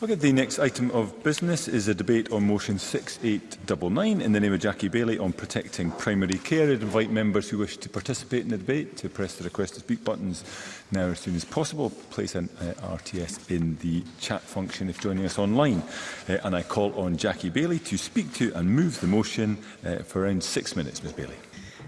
Okay, the next item of business is a debate on motion 6899 in the name of Jackie Bailey on protecting primary care. I'd invite members who wish to participate in the debate to press the request to speak buttons now as soon as possible. Place an uh, RTS in the chat function if joining us online. Uh, and I call on Jackie Bailey to speak to and move the motion uh, for around six minutes, Ms Bailey.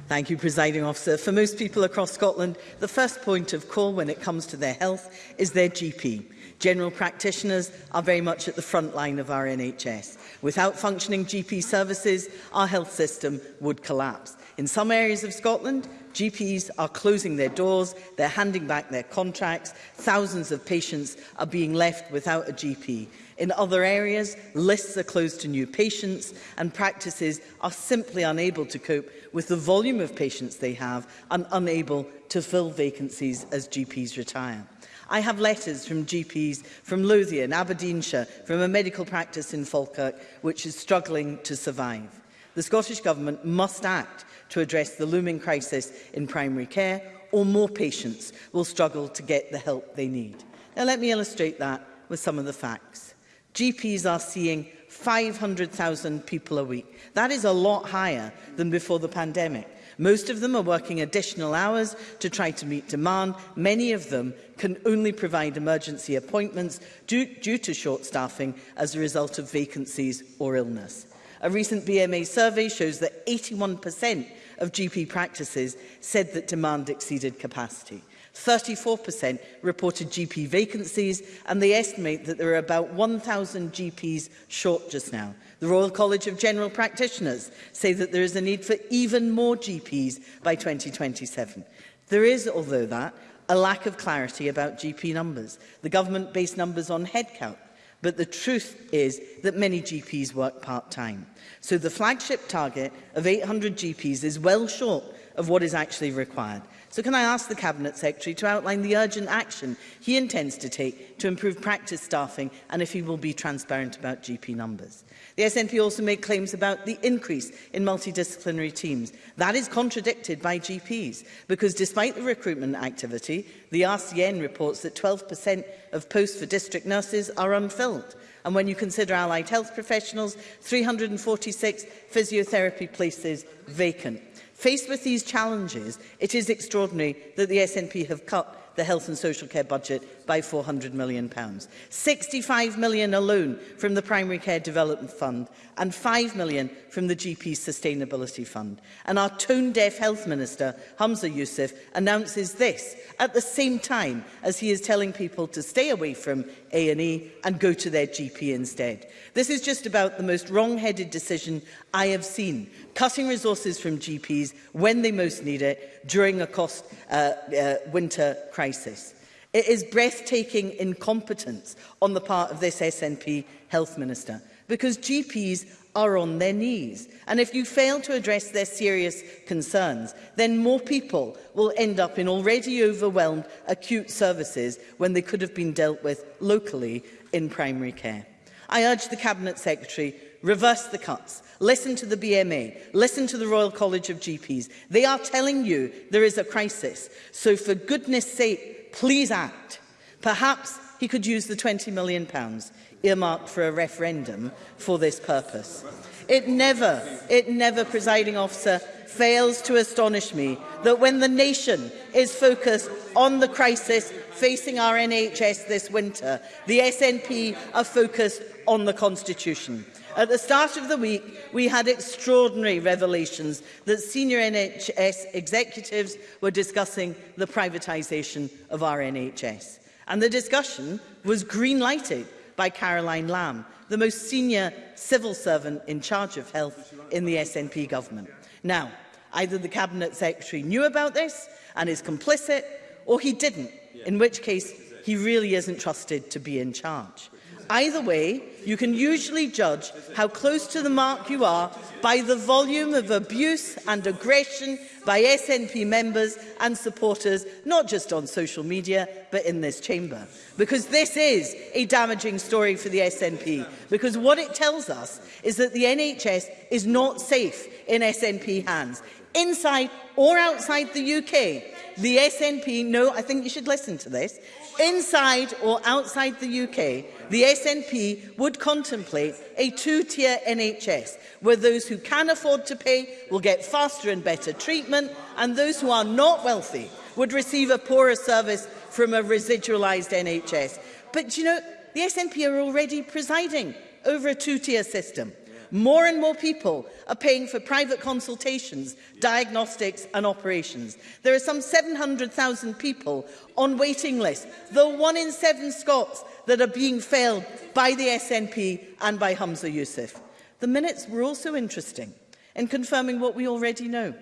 Thank you, Presiding Officer. For most people across Scotland, the first point of call when it comes to their health is their GP. General practitioners are very much at the front line of our NHS. Without functioning GP services, our health system would collapse. In some areas of Scotland, GPs are closing their doors, they're handing back their contracts, thousands of patients are being left without a GP. In other areas, lists are closed to new patients and practices are simply unable to cope with the volume of patients they have and unable to fill vacancies as GPs retire. I have letters from GPs from Lothian, Aberdeenshire, from a medical practice in Falkirk, which is struggling to survive. The Scottish Government must act to address the looming crisis in primary care, or more patients will struggle to get the help they need. Now, let me illustrate that with some of the facts. GPs are seeing 500,000 people a week. That is a lot higher than before the pandemic. Most of them are working additional hours to try to meet demand. Many of them can only provide emergency appointments due, due to short staffing as a result of vacancies or illness. A recent BMA survey shows that 81% of GP practices said that demand exceeded capacity. 34% reported GP vacancies and they estimate that there are about 1,000 GPs short just now. The Royal College of General Practitioners say that there is a need for even more GPs by 2027. There is, although that, a lack of clarity about GP numbers. The government based numbers on headcount, but the truth is that many GPs work part-time. So the flagship target of 800 GPs is well short of what is actually required. So can I ask the Cabinet Secretary to outline the urgent action he intends to take to improve practice staffing and if he will be transparent about GP numbers? The SNP also made claims about the increase in multidisciplinary teams. That is contradicted by GPs because despite the recruitment activity, the RCN reports that 12% of posts for district nurses are unfilled. And when you consider allied health professionals, 346 physiotherapy places vacant. Faced with these challenges, it is extraordinary that the SNP have cut the health and social care budget by 400 million pounds. 65 million alone from the primary care development fund and 5 million from the GP Sustainability Fund. And our tone-deaf Health Minister, Hamza Youssef, announces this at the same time as he is telling people to stay away from A&E and go to their GP instead. This is just about the most wrong-headed decision I have seen, cutting resources from GPs when they most need it during a cost uh, uh, winter crisis. It is breathtaking incompetence on the part of this SNP health minister because GPs are on their knees. And if you fail to address their serious concerns, then more people will end up in already overwhelmed acute services when they could have been dealt with locally in primary care. I urge the Cabinet Secretary reverse the cuts, listen to the BMA, listen to the Royal College of GPs. They are telling you there is a crisis. So for goodness sake, please act. Perhaps he could use the 20 million pounds earmarked for a referendum for this purpose. It never, it never, presiding officer, fails to astonish me that when the nation is focused on the crisis facing our NHS this winter, the SNP are focused on the Constitution. At the start of the week, we had extraordinary revelations that senior NHS executives were discussing the privatisation of our NHS. And the discussion was green-lighted by Caroline Lamb, the most senior civil servant in charge of health in the SNP government. Now, either the Cabinet Secretary knew about this and is complicit, or he didn't, in which case he really isn't trusted to be in charge. Either way, you can usually judge how close to the mark you are by the volume of abuse and aggression by SNP members and supporters, not just on social media, but in this chamber. Because this is a damaging story for the SNP, because what it tells us is that the NHS is not safe in SNP hands, inside or outside the UK. The SNP, no, I think you should listen to this, inside or outside the UK, the SNP would contemplate a two-tier NHS, where those who can afford to pay will get faster and better treatment, and those who are not wealthy would receive a poorer service from a residualised NHS. But, you know, the SNP are already presiding over a two-tier system more and more people are paying for private consultations, diagnostics and operations. There are some 700,000 people on waiting lists, the one in seven Scots that are being failed by the SNP and by Hamza Youssef. The minutes were also interesting in confirming what we already know.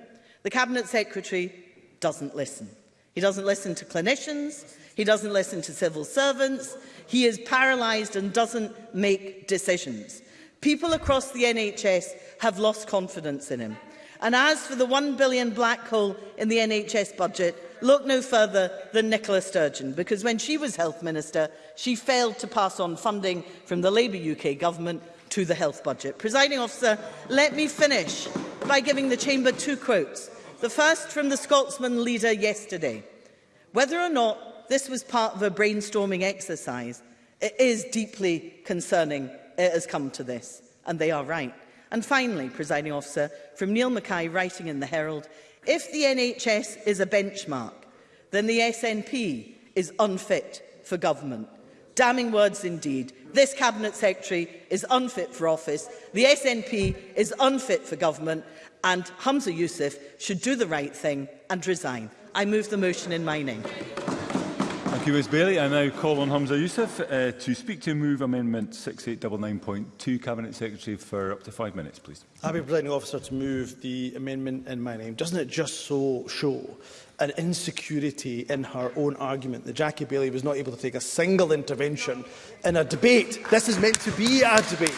The Cabinet Secretary doesn't listen. He doesn't listen to clinicians, he doesn't listen to civil servants, he is paralysed and doesn't make decisions. People across the NHS have lost confidence in him. And as for the one billion black hole in the NHS budget, look no further than Nicola Sturgeon, because when she was Health Minister, she failed to pass on funding from the Labour UK government to the health budget. Presiding officer, let me finish by giving the Chamber two quotes. The first from the Scotsman leader yesterday. Whether or not this was part of a brainstorming exercise, it is deeply concerning it has come to this, and they are right. And finally, presiding officer, from Neil Mackay writing in the Herald, if the NHS is a benchmark, then the SNP is unfit for government. Damning words indeed. This Cabinet Secretary is unfit for office, the SNP is unfit for government, and Hamza Youssef should do the right thing and resign. I move the motion in my name. Thank you, Ms Bailey. I now call on Hamza Youssef uh, to speak to move amendment 6899.2. Cabinet Secretary for up to five minutes, please. Happy Presiding Officer to move the amendment in my name. Doesn't it just so show an insecurity in her own argument that Jackie Bailey was not able to take a single intervention in a debate? This is meant to be a debate.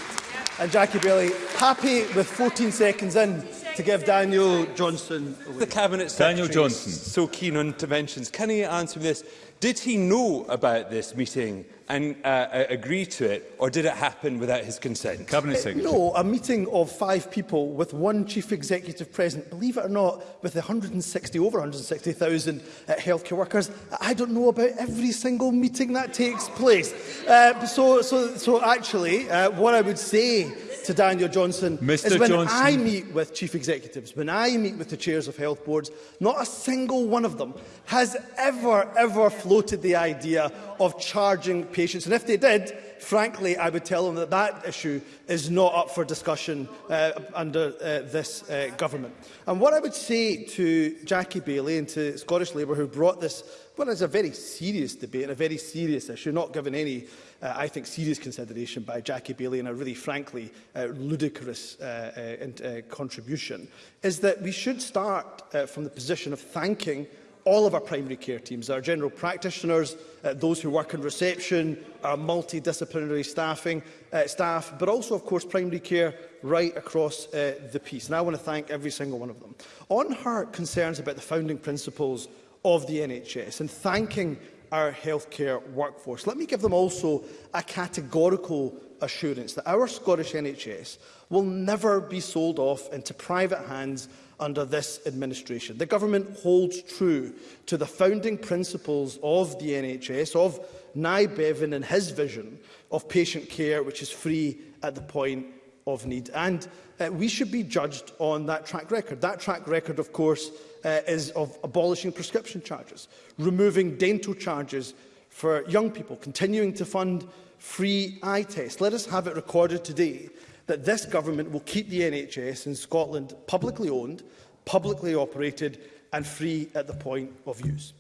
And Jackie Bailey, happy with 14 seconds in, to give Daniel Johnson away. The Cabinet Secretary Daniel Johnson. is so keen on interventions. Can he answer this? Did he know about this meeting and uh, uh, agree to it, or did it happen without his consent? Cabinet uh, Secretary. Uh, no, a meeting of five people with one chief executive present, believe it or not, with 160, over 160,000 uh, healthcare workers. I don't know about every single meeting that takes place. Uh, so, so, so actually, uh, what I would say to Daniel Johnson Mr. is when Johnson. I meet with chief executives, when I meet with the chairs of health boards, not a single one of them has ever, ever floated the idea of charging patients. And if they did, frankly, I would tell them that that issue is not up for discussion uh, under uh, this uh, government. And what I would say to Jackie Bailey and to Scottish Labour, who brought this, well, it's a very serious debate and a very serious issue, not given any uh, I think, serious consideration by Jackie Bailey and a really, frankly, uh, ludicrous uh, uh, uh, contribution, is that we should start uh, from the position of thanking all of our primary care teams, our general practitioners, uh, those who work in reception, our multidisciplinary staffing uh, staff, but also, of course, primary care right across uh, the piece. And I want to thank every single one of them. On her concerns about the founding principles of the NHS and thanking our healthcare workforce. Let me give them also a categorical assurance that our Scottish NHS will never be sold off into private hands under this administration. The government holds true to the founding principles of the NHS, of Nye Bevan and his vision of patient care, which is free at the point of need. And uh, we should be judged on that track record. That track record, of course, uh, is of abolishing prescription charges, removing dental charges for young people, continuing to fund free eye tests. Let us have it recorded today that this government will keep the NHS in Scotland publicly owned, publicly operated and free at the point of use.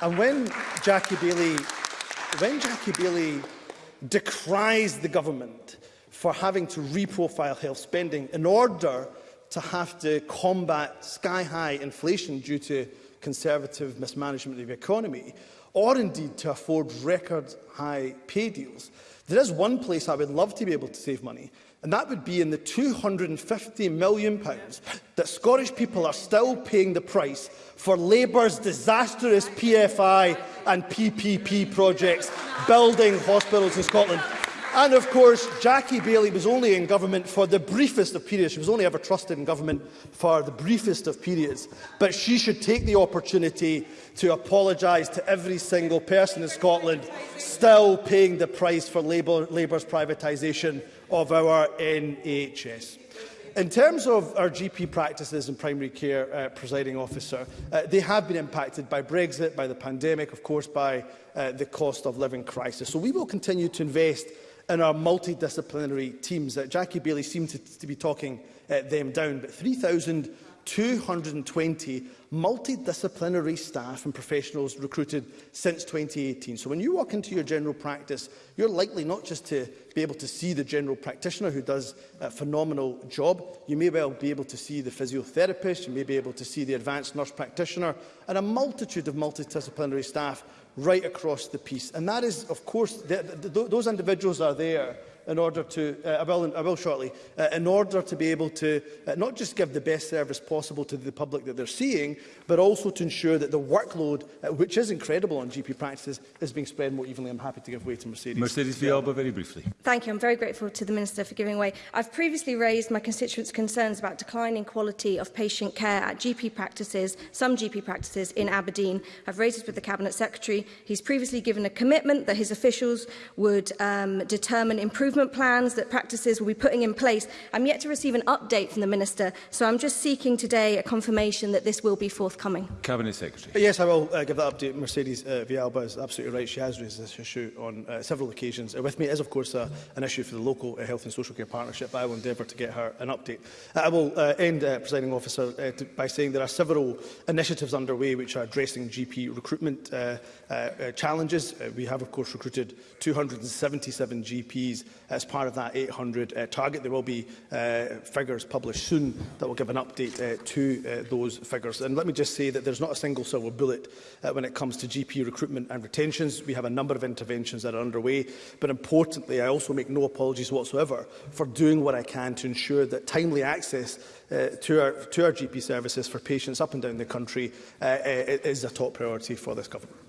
And when Jackie Bailey, when Jackie Bailey decries the government for having to reprofile health spending in order to have to combat sky-high inflation due to conservative mismanagement of the economy, or indeed to afford record-high pay deals. There is one place I would love to be able to save money, and that would be in the £250 million pounds that Scottish people are still paying the price for Labour's disastrous PFI and PPP projects building hospitals in Scotland. And of course, Jackie Bailey was only in government for the briefest of periods. She was only ever trusted in government for the briefest of periods. But she should take the opportunity to apologise to every single person in Scotland still paying the price for Labour, Labour's privatisation of our NHS. In terms of our GP practices and primary care, uh, presiding officer, uh, they have been impacted by Brexit, by the pandemic, of course, by uh, the cost of living crisis. So we will continue to invest in our multidisciplinary teams. that Jackie Bailey seemed to, to be talking uh, them down, but 3,220 multidisciplinary staff and professionals recruited since 2018. So when you walk into your general practice, you're likely not just to be able to see the general practitioner who does a phenomenal job, you may well be able to see the physiotherapist, you may be able to see the advanced nurse practitioner, and a multitude of multidisciplinary staff right across the piece. And that is, of course, the, th those individuals are there in order to, uh, I, will, I will shortly, uh, in order to be able to uh, not just give the best service possible to the public that they're seeing, but also to ensure that the workload, uh, which is incredible on GP practices, is being spread more evenly. I'm happy to give way to Mercedes. Mercedes Villalba, very briefly. Thank you. I'm very grateful to the Minister for giving way. I've previously raised my constituents' concerns about declining quality of patient care at GP practices, some GP practices in Aberdeen. I've raised this with the Cabinet Secretary. He's previously given a commitment that his officials would um, determine improvement improvement plans that practices will be putting in place. I'm yet to receive an update from the Minister, so I'm just seeking today a confirmation that this will be forthcoming. Cabinet Secretary. Uh, yes, I will uh, give that update. Mercedes uh, Vialba is absolutely right. She has raised this issue on uh, several occasions. Uh, with me is, of course, uh, an issue for the local uh, health and social care partnership, but I will endeavour to get her an update. Uh, I will uh, end, uh, presiding officer, uh, to, by saying there are several initiatives underway which are addressing GP recruitment uh, uh, uh, challenges. Uh, we have, of course, recruited 277 GPs as part of that 800 uh, target. There will be uh, figures published soon that will give an update uh, to those figures. And let me just say that there's not a single silver bullet when it comes to GP recruitment and retentions. We have a number of interventions that are underway, but importantly, I also make no apologies whatsoever for doing what I can to ensure that timely access uh, to, our, to our GP services for patients up and down the country uh, is a top priority for this government.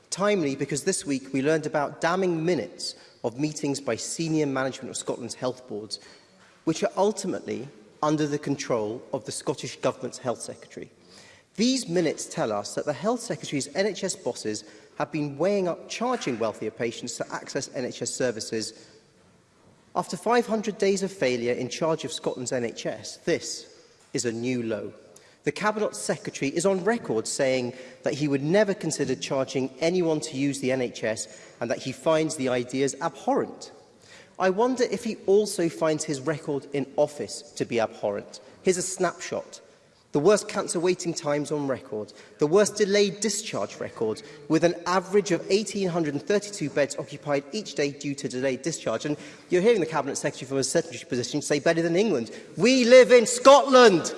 Timely because this week we learned about damning minutes – of meetings by senior management of Scotland's health boards, which are ultimately under the control of the Scottish Government's Health Secretary. These minutes tell us that the Health Secretary's NHS bosses have been weighing up charging wealthier patients to access NHS services. After 500 days of failure in charge of Scotland's NHS, this is a new low. The Cabinet Secretary is on record saying that he would never consider charging anyone to use the NHS and that he finds the ideas abhorrent. I wonder if he also finds his record in office to be abhorrent. Here's a snapshot. The worst cancer waiting times on record, the worst delayed discharge record, with an average of 1,832 beds occupied each day due to delayed discharge. And you're hearing the Cabinet Secretary from a secretary position say better than England. We live in Scotland!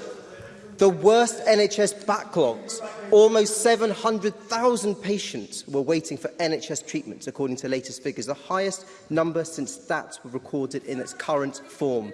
the worst NHS backlogs. Almost 700,000 patients were waiting for NHS treatments, according to latest figures, the highest number since stats were recorded in its current form.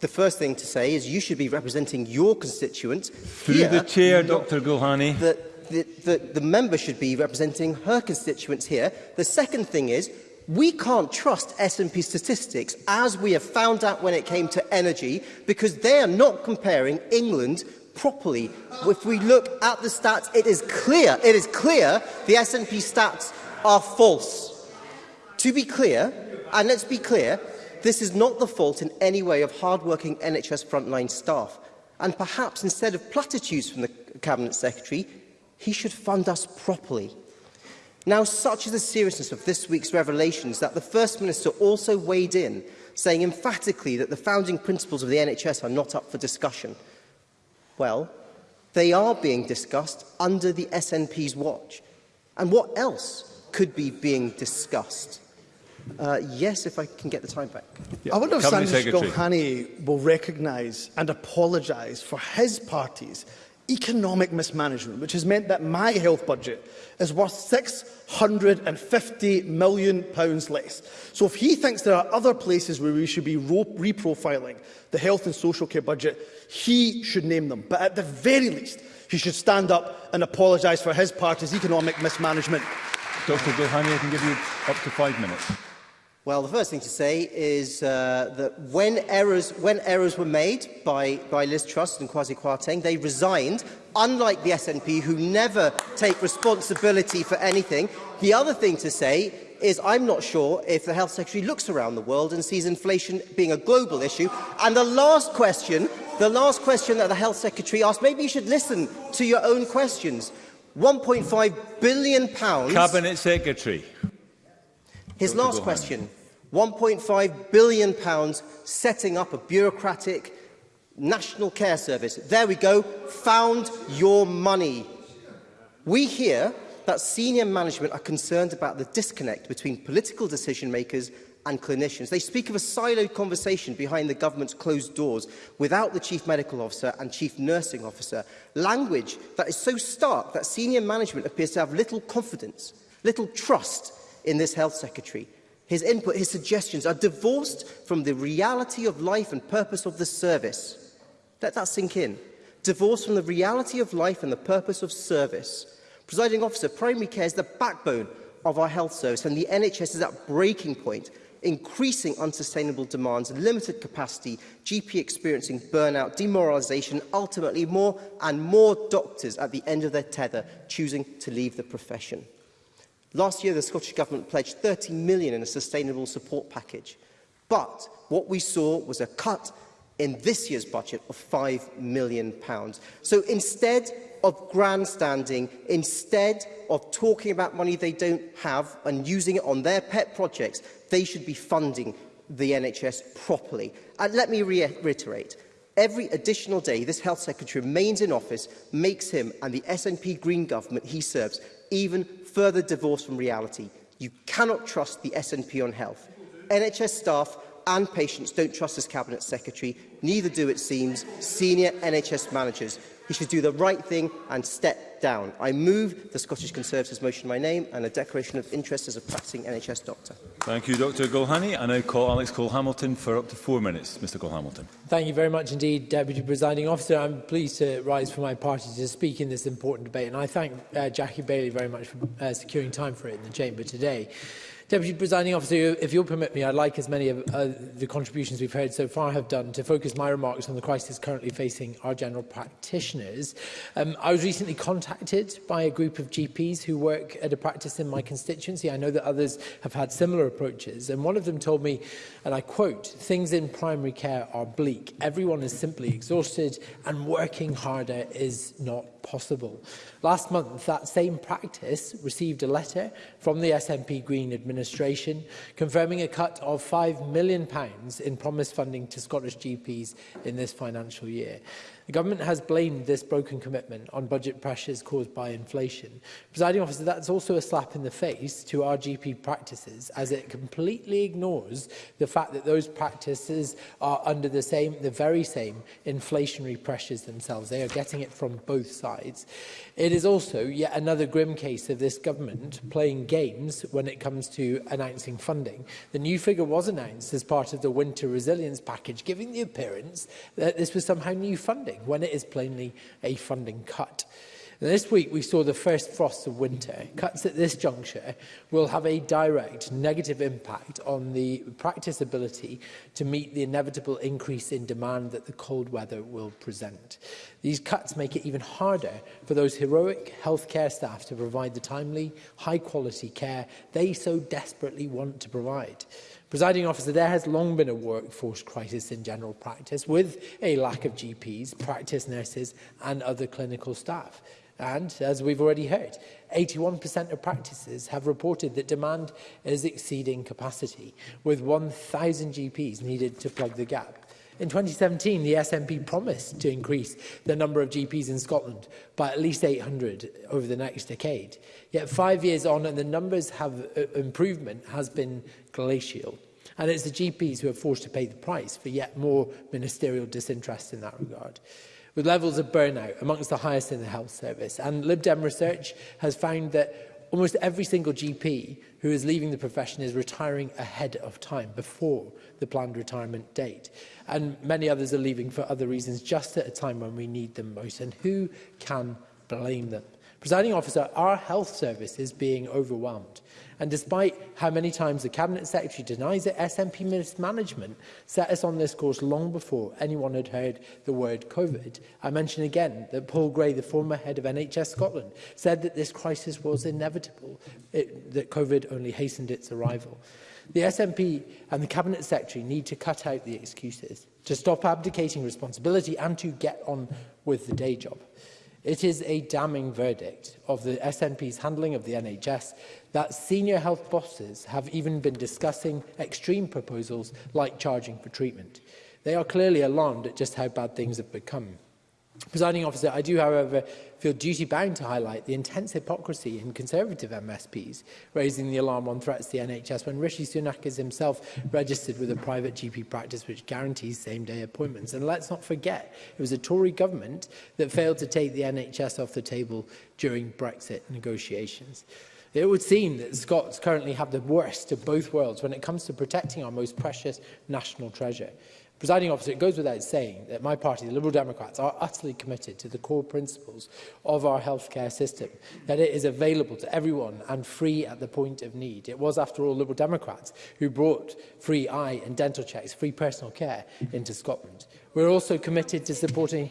the first thing to say is you should be representing your constituents. Through here, the chair, Dr. Gulhani. The, the, the, the member should be representing her constituents here. The second thing is we can't trust S&P statistics as we have found out when it came to energy because they are not comparing England properly. If we look at the stats, it is clear, it is clear the S&P stats are false. To be clear, and let's be clear, this is not the fault in any way of hard-working NHS frontline staff. And perhaps instead of platitudes from the Cabinet Secretary, he should fund us properly. Now, such is the seriousness of this week's revelations that the First Minister also weighed in, saying emphatically that the founding principles of the NHS are not up for discussion. Well, they are being discussed under the SNP's watch. And what else could be being discussed? Uh, yes, if I can get the time back. Yeah. I wonder if Sandy Gohani will recognise and apologise for his party's economic mismanagement, which has meant that my health budget is worth £650 million pounds less. So if he thinks there are other places where we should be reprofiling the health and social care budget, he should name them. But at the very least, he should stand up and apologise for his party's economic mismanagement. Dr Gilhani, I can give you up to five minutes. Well, the first thing to say is uh, that when errors, when errors were made by, by Liz Truss and Kwasi Kwarteng, they resigned, unlike the SNP, who never take responsibility for anything. The other thing to say is I'm not sure if the Health Secretary looks around the world and sees inflation being a global issue. And the last question, the last question that the Health Secretary asked, maybe you should listen to your own questions. 1.5 billion pounds... Cabinet Secretary. His last question, £1.5 billion pounds setting up a bureaucratic national care service. There we go, found your money. We hear that senior management are concerned about the disconnect between political decision makers and clinicians. They speak of a siloed conversation behind the government's closed doors without the chief medical officer and chief nursing officer. Language that is so stark that senior management appears to have little confidence, little trust in this Health Secretary. His input, his suggestions are divorced from the reality of life and purpose of the service. Let that sink in. Divorced from the reality of life and the purpose of service. Presiding officer, primary care is the backbone of our health service and the NHS is at breaking point, increasing unsustainable demands, limited capacity, GP experiencing burnout, demoralisation, ultimately more and more doctors at the end of their tether choosing to leave the profession. Last year, the Scottish Government pledged 30 million in a sustainable support package. But what we saw was a cut in this year's budget of £5 million. Pounds. So instead of grandstanding, instead of talking about money they don't have and using it on their pet projects, they should be funding the NHS properly. And let me re reiterate, every additional day this health secretary remains in office makes him and the SNP Green government he serves even further divorce from reality. You cannot trust the SNP on health. NHS staff and patients don't trust this Cabinet Secretary, neither do, it seems, senior NHS managers. He should do the right thing and step down. I move the Scottish Conservatives motion in my name and a declaration of interest as a practicing NHS doctor. Thank you, Dr Golhani. I now call Alex Cole-Hamilton for up to four minutes. Mr Cole-Hamilton. Thank you very much indeed, Deputy Presiding Officer. I'm pleased to rise for my party to speak in this important debate, and I thank uh, Jackie Bailey very much for uh, securing time for it in the chamber today. Deputy Presiding Officer, if you'll permit me, I'd like as many of uh, the contributions we've heard so far have done to focus my remarks on the crisis currently facing our general practitioners. Um, I was recently contacted by a group of GPs who work at a practice in my constituency. I know that others have had similar approaches. And one of them told me, and I quote, things in primary care are bleak. Everyone is simply exhausted and working harder is not possible. Last month, that same practice received a letter from the SNP Green administration confirming a cut of £5 million in promised funding to Scottish GPs in this financial year. The government has blamed this broken commitment on budget pressures caused by inflation. Presiding officer, that's also a slap in the face to our GP practices as it completely ignores the fact that those practices are under the same, the very same inflationary pressures themselves. They are getting it from both sides. It is also yet another grim case of this government playing games when it comes to announcing funding. The new figure was announced as part of the winter resilience package, giving the appearance that this was somehow new funding funding when it is plainly a funding cut. And this week we saw the first frosts of winter. Cuts at this juncture will have a direct negative impact on the practice ability to meet the inevitable increase in demand that the cold weather will present. These cuts make it even harder for those heroic healthcare staff to provide the timely, high-quality care they so desperately want to provide. Presiding officer, there has long been a workforce crisis in general practice with a lack of GPs, practice nurses and other clinical staff. And, as we've already heard, 81% of practices have reported that demand is exceeding capacity, with 1,000 GPs needed to plug the gap. In 2017, the SNP promised to increase the number of GPs in Scotland by at least 800 over the next decade. Yet five years on and the numbers have uh, improvement has been glacial. And it's the GPs who are forced to pay the price for yet more ministerial disinterest in that regard with levels of burnout amongst the highest in the health service. And Lib Dem research has found that almost every single GP who is leaving the profession is retiring ahead of time, before the planned retirement date. And many others are leaving for other reasons, just at a time when we need them most. And who can blame them? Presiding officer, our health service is being overwhelmed. And despite how many times the Cabinet Secretary denies it, SNP mismanagement set us on this course long before anyone had heard the word COVID. I mention again that Paul Gray, the former head of NHS Scotland, said that this crisis was inevitable, it, that COVID only hastened its arrival. The SNP and the Cabinet Secretary need to cut out the excuses, to stop abdicating responsibility and to get on with the day job. It is a damning verdict of the SNP's handling of the NHS that senior health bosses have even been discussing extreme proposals like charging for treatment. They are clearly alarmed at just how bad things have become. Presiding officer, I do, however, feel duty-bound to highlight the intense hypocrisy in Conservative MSPs, raising the alarm on threats to the NHS when Rishi Sunak is himself registered with a private GP practice which guarantees same-day appointments. And let's not forget, it was a Tory government that failed to take the NHS off the table during Brexit negotiations. It would seem that Scots currently have the worst of both worlds when it comes to protecting our most precious national treasure. Presiding officer, it goes without saying that my party, the Liberal Democrats, are utterly committed to the core principles of our healthcare system, that it is available to everyone and free at the point of need. It was, after all, Liberal Democrats who brought free eye and dental checks, free personal care into Scotland. We're also committed to supporting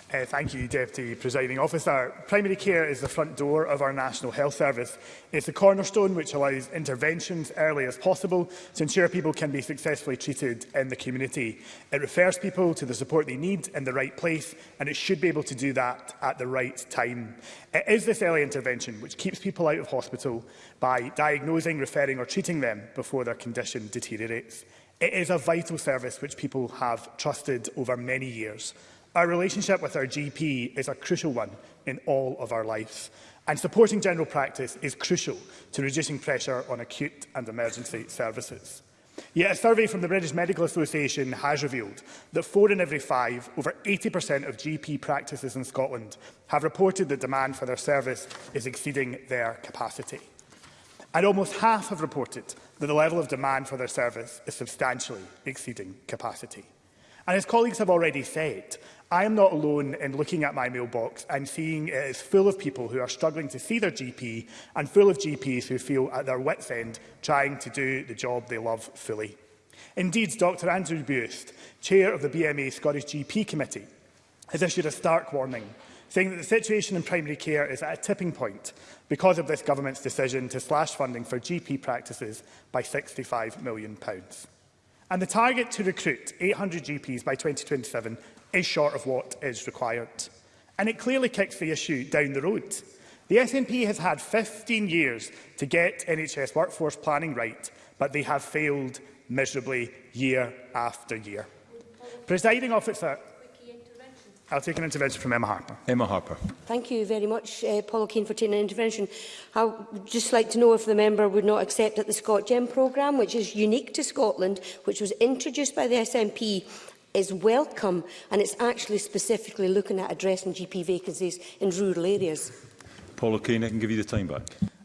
Uh, thank you, Deputy Presiding Officer. Primary care is the front door of our National Health Service. It's the cornerstone which allows interventions early as possible to ensure people can be successfully treated in the community. It refers people to the support they need in the right place, and it should be able to do that at the right time. It is this early intervention which keeps people out of hospital by diagnosing, referring or treating them before their condition deteriorates. It is a vital service which people have trusted over many years. Our relationship with our GP is a crucial one in all of our life. And supporting general practice is crucial to reducing pressure on acute and emergency services. Yet a survey from the British Medical Association has revealed that four in every five, over 80% of GP practices in Scotland have reported that demand for their service is exceeding their capacity. And almost half have reported that the level of demand for their service is substantially exceeding capacity. And as colleagues have already said, I am not alone in looking at my mailbox and seeing it is full of people who are struggling to see their GP and full of GPs who feel at their wits' end trying to do the job they love fully. Indeed, Dr Andrew Buist, chair of the BMA Scottish GP Committee, has issued a stark warning, saying that the situation in primary care is at a tipping point because of this government's decision to slash funding for GP practices by £65 million. And the target to recruit 800 GPs by 2027 is short of what is required. And it clearly kicks the issue down the road. The SNP has had 15 years to get NHS workforce planning right, but they have failed miserably year after year. Presiding officer, I'll take an intervention from Emma Harper. Emma Harper. Thank you very much, uh, Paul O'Kane, for taking an intervention. I would just like to know if the member would not accept that the ScotGem programme, which is unique to Scotland, which was introduced by the SNP is welcome, and it's actually specifically looking at addressing GP vacancies in rural areas. Paula Keane, I can give you the time back.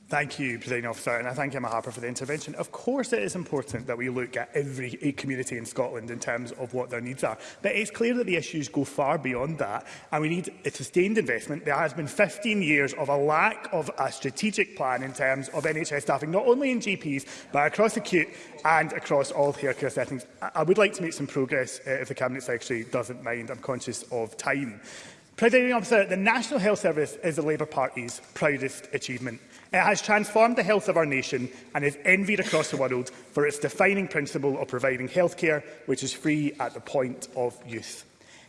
Thank you, President Officer, and I thank Emma Harper for the intervention. Of course it is important that we look at every eh, community in Scotland in terms of what their needs are, but it's clear that the issues go far beyond that, and we need a sustained investment. There has been 15 years of a lack of a strategic plan in terms of NHS staffing, not only in GPs, but across acute and across all healthcare settings. I would like to make some progress uh, if the Cabinet Secretary doesn't mind. I'm conscious of time. President Officer, the National Health Service is the Labour Party's proudest achievement. It has transformed the health of our nation and is envied across the world for its defining principle of providing healthcare which is free at the point of use.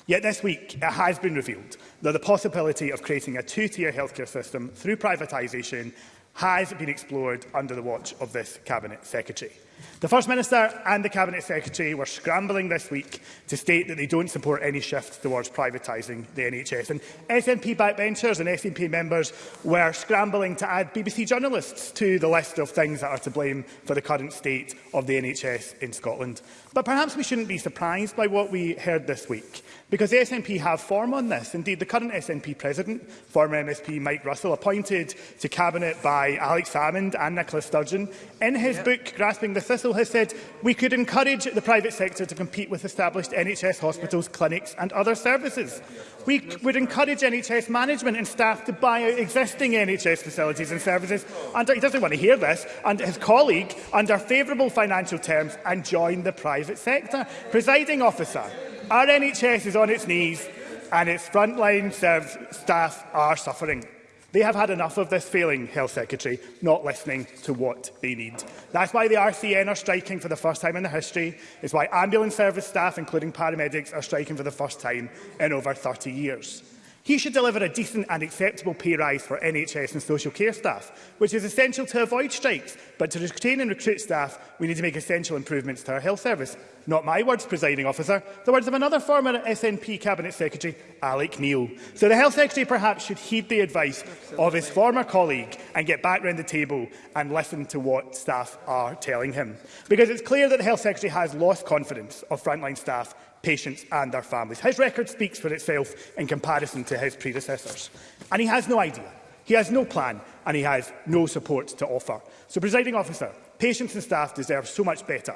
Yet this week, it has been revealed that the possibility of creating a two-tier healthcare system through privatisation has been explored under the watch of this Cabinet Secretary. The First Minister and the Cabinet Secretary were scrambling this week to state that they don't support any shift towards privatising the NHS. And SNP backbenchers and SNP members were scrambling to add BBC journalists to the list of things that are to blame for the current state of the NHS in Scotland. But perhaps we shouldn't be surprised by what we heard this week, because the SNP have form on this. Indeed, the current SNP president, former MSP Mike Russell, appointed to Cabinet by Alex Salmond and Nicola Sturgeon, in his yep. book Grasping the Thistle has said we could encourage the private sector to compete with established NHS hospitals, clinics and other services. We would encourage NHS management and staff to buy out existing NHS facilities and services under, he doesn't want to hear this, and his colleague under favourable financial terms and join the private sector. Presiding officer, our NHS is on its knees and its frontline staff are suffering. They have had enough of this failing Health Secretary not listening to what they need. That's why the RCN are striking for the first time in their history. It's why ambulance service staff, including paramedics, are striking for the first time in over 30 years. He should deliver a decent and acceptable pay rise for NHS and social care staff, which is essential to avoid strikes. But to retain and recruit staff, we need to make essential improvements to our health service. Not my words, presiding officer, the words of another former SNP Cabinet Secretary, Alec Neil. So the Health Secretary perhaps should heed the advice Absolutely. of his former colleague and get back round the table and listen to what staff are telling him. Because it's clear that the Health Secretary has lost confidence of frontline staff patients and their families. His record speaks for itself in comparison to his predecessors. And he has no idea, he has no plan and he has no support to offer. So, presiding officer, patients and staff deserve so much better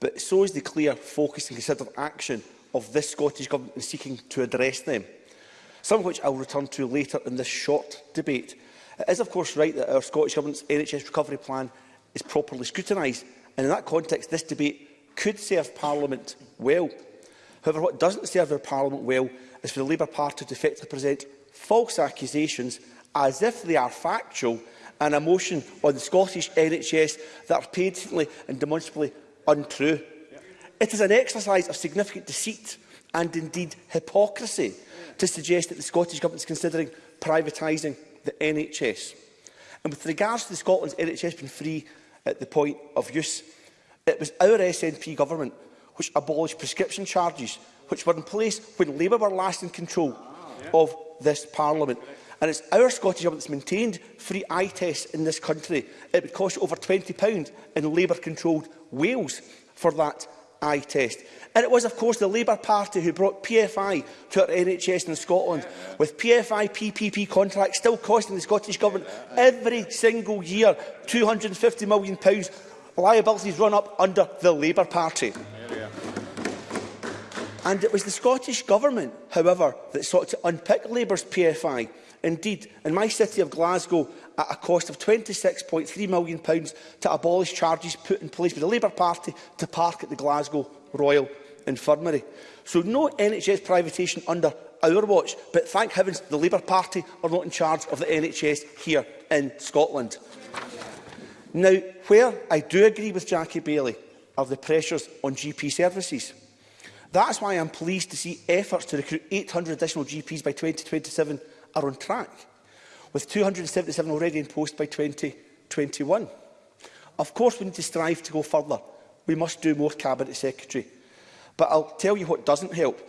but so is the clear focus and considered action of this Scottish Government in seeking to address them, some of which will return to later in this short debate. It is, of course, right that our Scottish Government's NHS recovery plan is properly scrutinised, and in that context, this debate could serve Parliament well. However, what doesn't serve our Parliament well is for the Labour Party to effectively present false accusations as if they are factual and a motion on the Scottish NHS that are patently and demonstrably untrue. Yeah. It is an exercise of significant deceit and indeed hypocrisy to suggest that the Scottish Government is considering privatising the NHS. And with regards to the Scotland's NHS being free at the point of use, it was our SNP government which abolished prescription charges, which were in place when Labour were last in control of this Parliament. And it's our Scottish government that's maintained free eye tests in this country. It would cost over £20 in Labour-controlled Wales for that eye test. And it was, of course, the Labour Party who brought PFI to our NHS in Scotland, yeah, with PFI PPP contracts still costing the Scottish Government yeah, every single year £250 million. Pounds, liabilities run up under the Labour Party. And it was the Scottish Government, however, that sought to unpick Labour's PFI. Indeed, in my city of Glasgow, at a cost of £26.3 million to abolish charges put in place by the Labour Party to park at the Glasgow Royal Infirmary. So no NHS privatisation under our watch, but thank heavens the Labour Party are not in charge of the NHS here in Scotland. Now, where I do agree with Jackie Bailey are the pressures on GP services. That's why I'm pleased to see efforts to recruit 800 additional GPs by 2027 are on track with 277 already in post by 2021. Of course, we need to strive to go further. We must do more, Cabinet Secretary. But I'll tell you what doesn't help.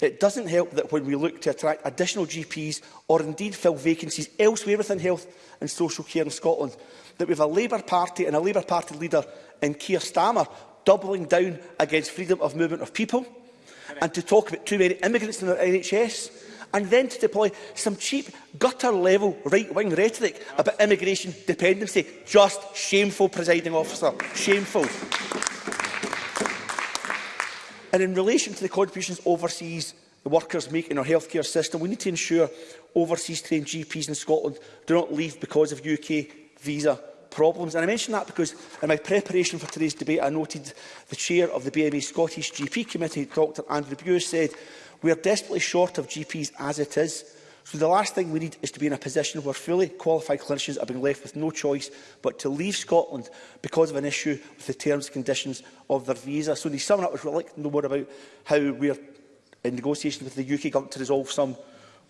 It doesn't help that when we look to attract additional GPs or indeed fill vacancies elsewhere within health and social care in Scotland, that we have a Labour Party and a Labour Party leader in Keir Starmer doubling down against freedom of movement of people and to talk about too many immigrants in our NHS and then to deploy some cheap gutter-level right-wing rhetoric about immigration dependency. Just shameful, presiding officer. Shameful. And in relation to the contributions overseas the workers make in our healthcare system, we need to ensure overseas trained GPs in Scotland do not leave because of UK visa problems. And I mention that because in my preparation for today's debate, I noted the chair of the BMA Scottish GP committee, Dr Andrew Bure, said We are desperately short of GPs as it is. So the last thing we need is to be in a position where fully qualified clinicians are being left with no choice but to leave Scotland because of an issue with the terms and conditions of their visa. So the summer up was really no more about how we are in negotiations with the UK government to resolve some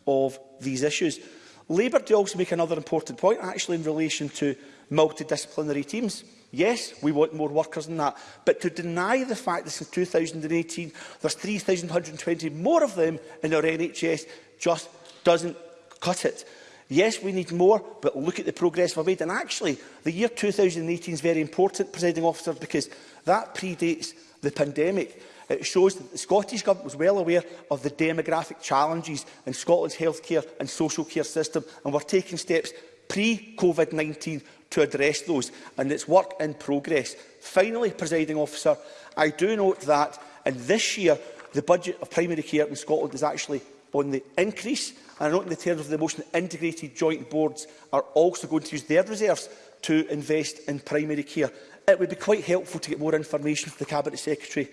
of these issues. Labour do also make another important point actually in relation to multidisciplinary teams. Yes, we want more workers than that. But to deny the fact that since 2018 there's 3,120 more of them in our NHS just doesn't cut it. Yes, we need more, but look at the progress we've made. And actually, the year 2018 is very important, presiding officer, because that predates the pandemic. It shows that the Scottish Government was well aware of the demographic challenges in Scotland's healthcare and social care system, and we're taking steps pre-COVID-19 to address those, and it's work in progress. Finally, presiding officer, I do note that in this year the budget of primary care in Scotland is actually on the increase, and I note in the terms of the motion that integrated joint boards are also going to use their reserves to invest in primary care. It would be quite helpful to get more information from the Cabinet Secretary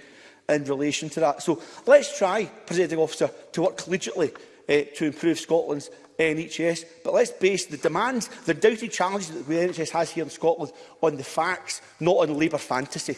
in relation to that. So let's try, Presiding Officer, to work collegiately uh, eh, to improve Scotland's NHS, but let's base the demands, the doubted challenges that the NHS has here in Scotland on the facts, not on Labour fantasy.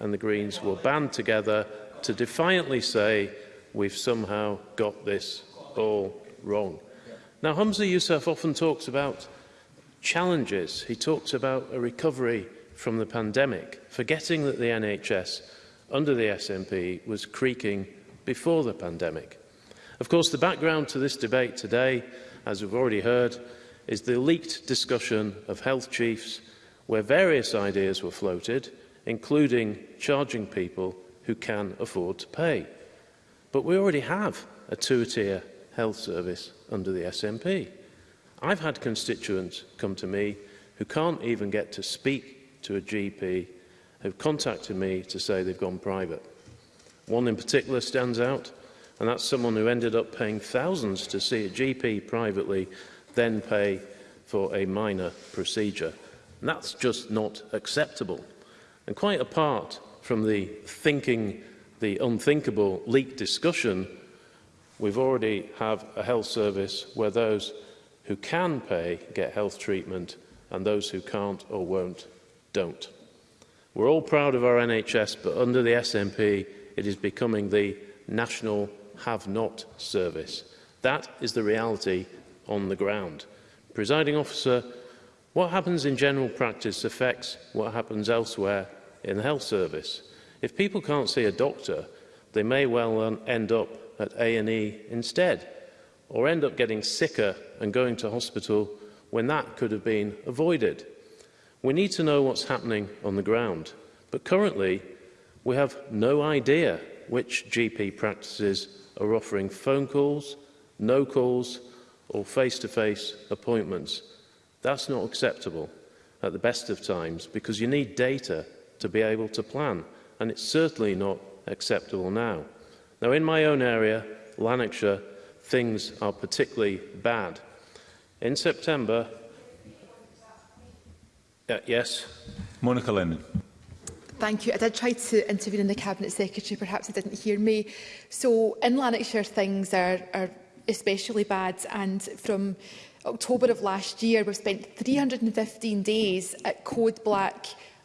and the Greens will band together to defiantly say we've somehow got this all wrong. Now, Hamza Youssef often talks about challenges. He talks about a recovery from the pandemic, forgetting that the NHS under the SNP was creaking before the pandemic. Of course, the background to this debate today, as we've already heard, is the leaked discussion of health chiefs where various ideas were floated, including charging people who can afford to pay. But we already have a two-tier health service under the SNP. I've had constituents come to me who can't even get to speak to a GP who've contacted me to say they've gone private. One in particular stands out, and that's someone who ended up paying thousands to see a GP privately then pay for a minor procedure. And that's just not acceptable. And quite apart from the thinking, the unthinkable leak discussion, we've already have a health service where those who can pay get health treatment and those who can't or won't don't. We're all proud of our NHS, but under the SNP, it is becoming the national have-not service. That is the reality on the ground. Presiding officer, what happens in general practice affects what happens elsewhere in the health service. If people can't see a doctor, they may well end up at A&E instead, or end up getting sicker and going to hospital when that could have been avoided. We need to know what's happening on the ground, but currently we have no idea which GP practices are offering phone calls, no calls or face-to-face -face appointments. That's not acceptable at the best of times because you need data to be able to plan and it's certainly not acceptable now. Now in my own area, Lanarkshire, things are particularly bad. In September... Uh, yes? Monica Lennon. Thank you. I did try to intervene in the Cabinet Secretary, perhaps he didn't hear me. So in Lanarkshire, things are, are especially bad and from October of last year we've spent 315 days at code black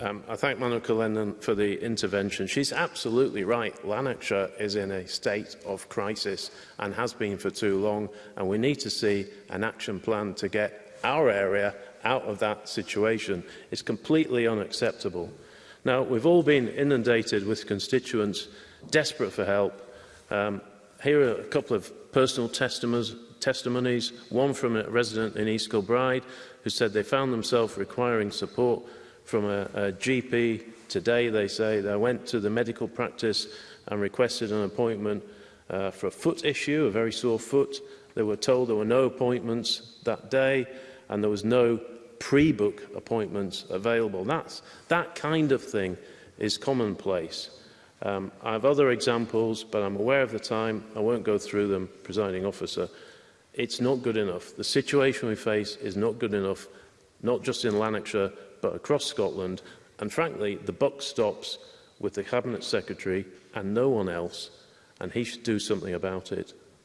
Um, I thank Monica Lennon for the intervention. She's absolutely right. Lanarkshire is in a state of crisis and has been for too long, and we need to see an action plan to get our area out of that situation. It's completely unacceptable. Now, we've all been inundated with constituents desperate for help. Um, here are a couple of personal testimonies, testimonies, one from a resident in East Kilbride who said they found themselves requiring support from a, a GP today, they say. They went to the medical practice and requested an appointment uh, for a foot issue, a very sore foot. They were told there were no appointments that day and there was no pre-book appointments available. That's, that kind of thing is commonplace. Um, I have other examples, but I'm aware of the time. I won't go through them, presiding officer. It's not good enough. The situation we face is not good enough, not just in Lanarkshire, but across Scotland. And frankly, the buck stops with the Cabinet Secretary and no one else, and he should do something about it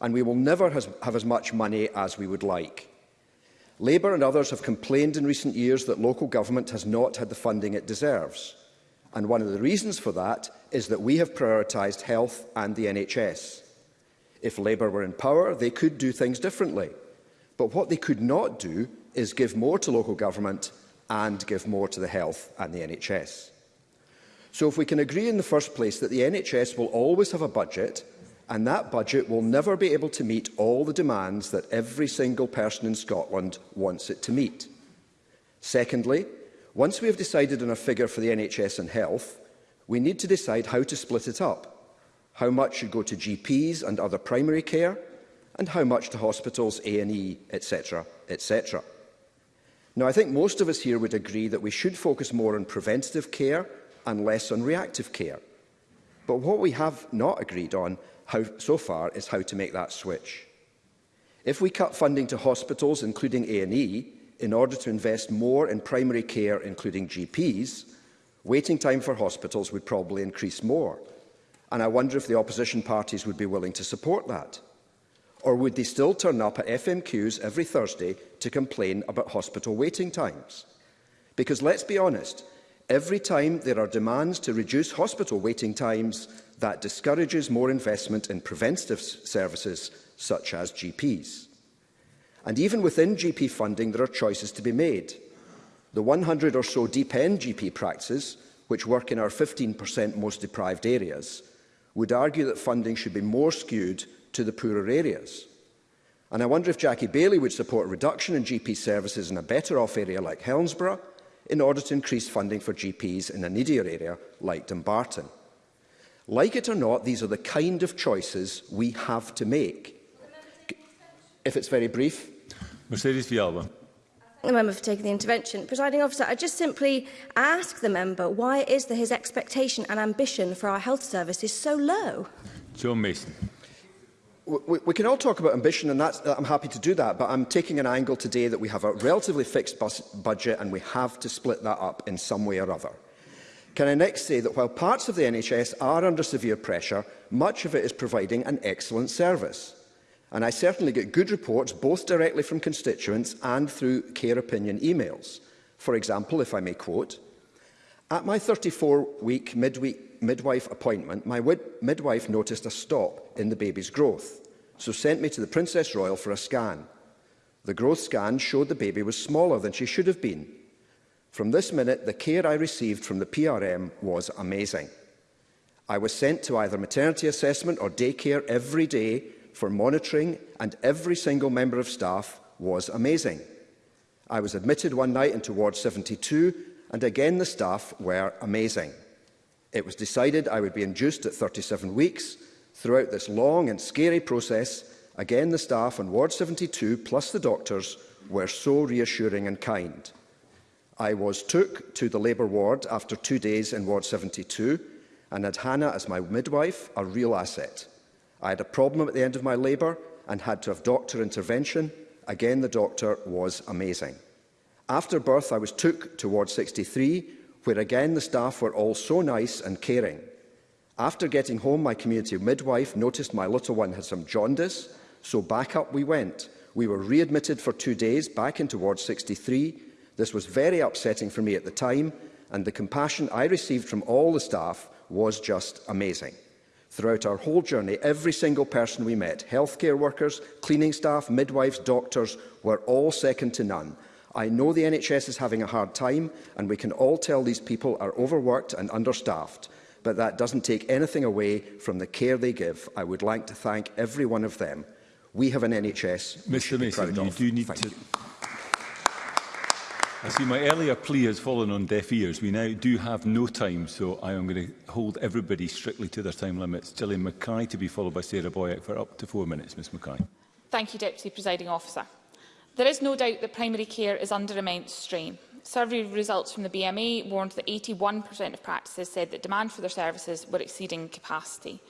and we will never have as much money as we would like. Labour and others have complained in recent years that local government has not had the funding it deserves. And one of the reasons for that is that we have prioritised health and the NHS. If Labour were in power, they could do things differently. But what they could not do is give more to local government and give more to the health and the NHS. So if we can agree in the first place that the NHS will always have a budget and that budget will never be able to meet all the demands that every single person in Scotland wants it to meet. Secondly, once we have decided on a figure for the NHS and health, we need to decide how to split it up. How much should go to GPs and other primary care, and how much to hospitals, A&E, etc, etc. Now, I think most of us here would agree that we should focus more on preventative care and less on reactive care. But what we have not agreed on how, so far is how to make that switch. If we cut funding to hospitals, including A&E, in order to invest more in primary care, including GPs, waiting time for hospitals would probably increase more. And I wonder if the opposition parties would be willing to support that. Or would they still turn up at FMQs every Thursday to complain about hospital waiting times? Because let's be honest, every time there are demands to reduce hospital waiting times, that discourages more investment in preventative services such as GPs. And even within GP funding, there are choices to be made. The 100 or so deep end GP practices, which work in our 15% most deprived areas, would argue that funding should be more skewed to the poorer areas. And I wonder if Jackie Bailey would support a reduction in GP services in a better-off area like Helmsborough in order to increase funding for GPs in a needier area like Dumbarton. Like it or not, these are the kind of choices we have to make. If it's very brief. Mercedes Villalba. The member for taking the intervention. Presiding officer, I just simply ask the member why it is that his expectation and ambition for our health service is so low. John Mason we, we can all talk about ambition, and that's, uh, I'm happy to do that, but I'm taking an angle today that we have a relatively fixed bus budget and we have to split that up in some way or other. Can I next say that while parts of the NHS are under severe pressure, much of it is providing an excellent service. And I certainly get good reports, both directly from constituents and through care opinion emails. For example, if I may quote, At my 34-week midweek midwife appointment, my midwife noticed a stop in the baby's growth, so sent me to the Princess Royal for a scan. The growth scan showed the baby was smaller than she should have been. From this minute, the care I received from the PRM was amazing. I was sent to either maternity assessment or daycare every day for monitoring, and every single member of staff was amazing. I was admitted one night into Ward 72, and again the staff were amazing. It was decided I would be induced at 37 weeks. Throughout this long and scary process, again the staff on Ward 72 plus the doctors were so reassuring and kind. I was took to the labour ward after two days in Ward 72 and had Hannah as my midwife, a real asset. I had a problem at the end of my labour and had to have doctor intervention. Again, the doctor was amazing. After birth, I was took to Ward 63 where again the staff were all so nice and caring. After getting home, my community midwife noticed my little one had some jaundice, so back up we went. We were readmitted for two days back into Ward 63. This was very upsetting for me at the time, and the compassion I received from all the staff was just amazing. Throughout our whole journey, every single person we met, healthcare workers, cleaning staff, midwives, doctors, were all second to none, I know the NHS is having a hard time, and we can all tell these people are overworked and understaffed. But that doesn't take anything away from the care they give. I would like to thank every one of them. We have an NHS Mr. Mason, you of. do need thank to... You. I see my earlier plea has fallen on deaf ears. We now do have no time, so I am going to hold everybody strictly to their time limits. Gillian Mackay to be followed by Sarah Boyack for up to four minutes. Ms Mackay. Thank you, Deputy Presiding Officer. There is no doubt that primary care is under immense strain. Survey results from the BMA warned that 81% of practices said that demand for their services were exceeding capacity.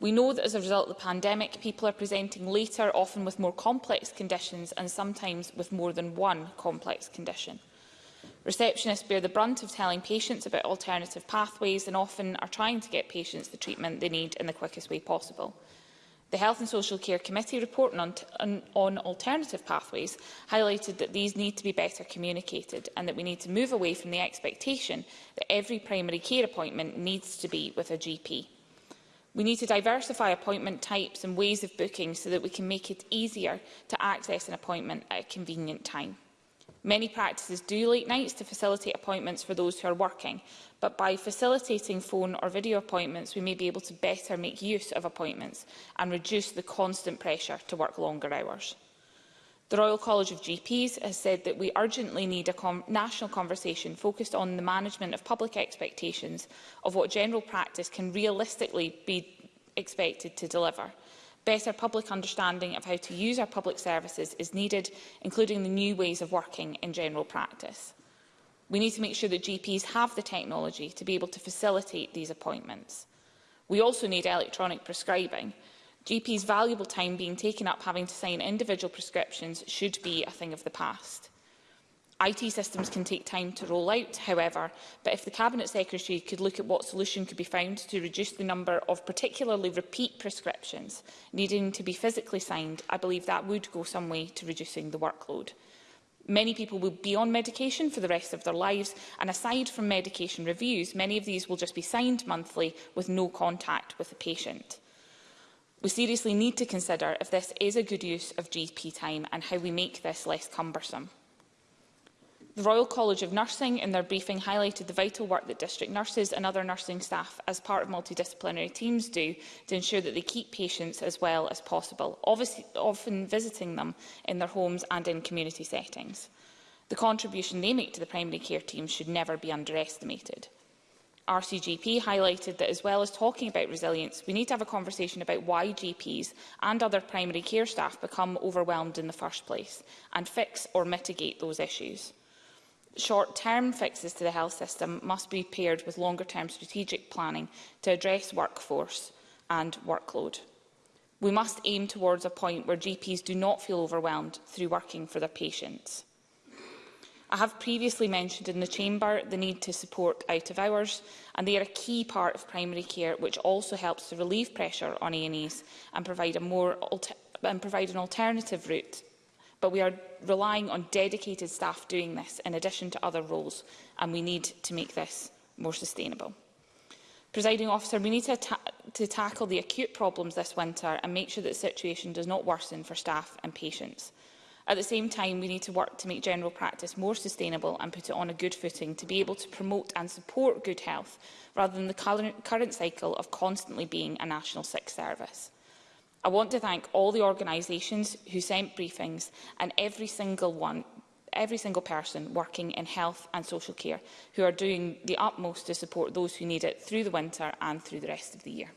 We know that as a result of the pandemic, people are presenting later, often with more complex conditions and sometimes with more than one complex condition. Receptionists bear the brunt of telling patients about alternative pathways and often are trying to get patients the treatment they need in the quickest way possible. The Health and Social Care Committee report on, on, on alternative pathways highlighted that these need to be better communicated and that we need to move away from the expectation that every primary care appointment needs to be with a GP. We need to diversify appointment types and ways of booking so that we can make it easier to access an appointment at a convenient time. Many practices do late nights to facilitate appointments for those who are working, but by facilitating phone or video appointments, we may be able to better make use of appointments and reduce the constant pressure to work longer hours. The Royal College of GPs has said that we urgently need a com national conversation focused on the management of public expectations of what general practice can realistically be expected to deliver. Better public understanding of how to use our public services is needed, including the new ways of working in general practice. We need to make sure that GPs have the technology to be able to facilitate these appointments. We also need electronic prescribing. GPs' valuable time being taken up having to sign individual prescriptions should be a thing of the past. IT systems can take time to roll out, however, but if the Cabinet Secretary could look at what solution could be found to reduce the number of particularly repeat prescriptions needing to be physically signed, I believe that would go some way to reducing the workload. Many people will be on medication for the rest of their lives, and aside from medication reviews, many of these will just be signed monthly with no contact with the patient. We seriously need to consider if this is a good use of GP time and how we make this less cumbersome. The Royal College of Nursing in their briefing highlighted the vital work that district nurses and other nursing staff as part of multidisciplinary teams do to ensure that they keep patients as well as possible, obviously, often visiting them in their homes and in community settings. The contribution they make to the primary care team should never be underestimated. RCGP highlighted that as well as talking about resilience, we need to have a conversation about why GPs and other primary care staff become overwhelmed in the first place and fix or mitigate those issues short-term fixes to the health system must be paired with longer-term strategic planning to address workforce and workload. We must aim towards a point where GPs do not feel overwhelmed through working for their patients. I have previously mentioned in the Chamber the need to support out of hours, and they are a key part of primary care, which also helps to relieve pressure on A&Es and provide, a more and provide an alternative route but we are relying on dedicated staff doing this in addition to other roles, and we need to make this more sustainable. Presiding officer, we need to, ta to tackle the acute problems this winter and make sure that the situation does not worsen for staff and patients. At the same time, we need to work to make general practice more sustainable and put it on a good footing to be able to promote and support good health rather than the current cycle of constantly being a national sick service. I want to thank all the organisations who sent briefings and every single one every single person working in health and social care who are doing the utmost to support those who need it through the winter and through the rest of the year.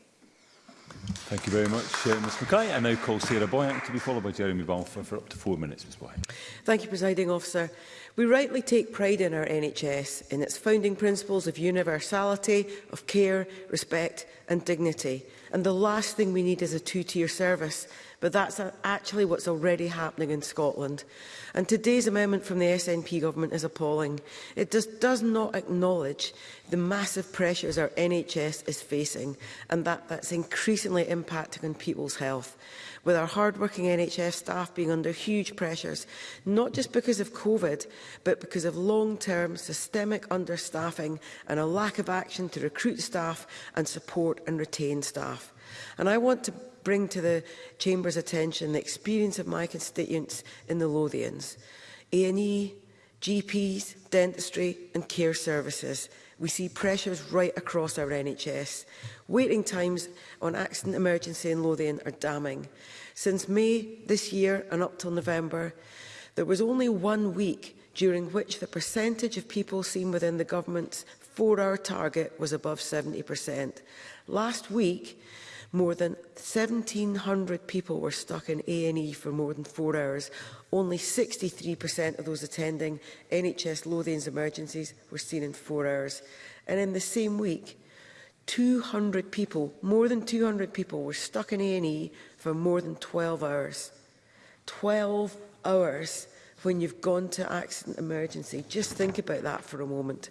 Thank you very much, uh, Ms Mackay. I now call Sarah Boyack to be followed by Jeremy Balfour for up to four minutes, Ms Boyack. Thank you, Presiding Officer. We rightly take pride in our NHS, in its founding principles of universality, of care, respect and dignity. And the last thing we need is a two-tier service but that's actually what's already happening in Scotland. And today's amendment from the SNP government is appalling. It just does not acknowledge the massive pressures our NHS is facing and that that's increasingly impacting on people's health, with our hard-working NHS staff being under huge pressures, not just because of COVID, but because of long-term systemic understaffing and a lack of action to recruit staff and support and retain staff. And I want to bring to the Chamber's attention the experience of my constituents in the Lothians. A&E, GPs, dentistry and care services. We see pressures right across our NHS. Waiting times on accident emergency in Lothian are damning. Since May this year and up till November, there was only one week during which the percentage of people seen within the government's four-hour target was above 70%. Last week, More than 1,700 people were stuck in A&E for more than four hours. Only 63% of those attending NHS Lothian's emergencies were seen in four hours. And in the same week, 200 people, more than 200 people were stuck in A&E for more than 12 hours. 12 hours when you've gone to accident emergency. Just think about that for a moment.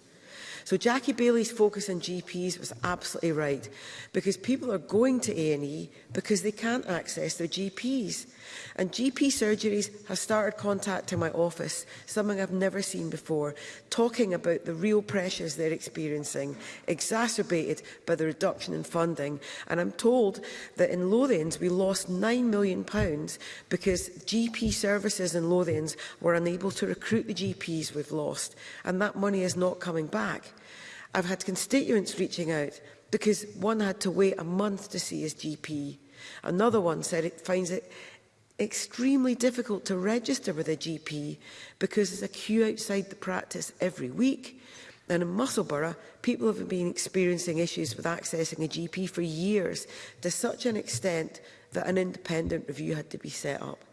So Jackie Bailey's focus on GPs was absolutely right because people are going to A&E because they can't access their GPs. And GP surgeries have started contacting my office, something I've never seen before, talking about the real pressures they're experiencing, exacerbated by the reduction in funding. And I'm told that in Lothians, we lost £9 million because GP services in Lothians were unable to recruit the GPs we've lost. And that money is not coming back. I've had constituents reaching out because one had to wait a month to see his GP. Another one said it finds it extremely difficult to register with a GP because there's a queue outside the practice every week. And in Musselburgh, people have been experiencing issues with accessing a GP for years to such an extent that an independent review had to be set up.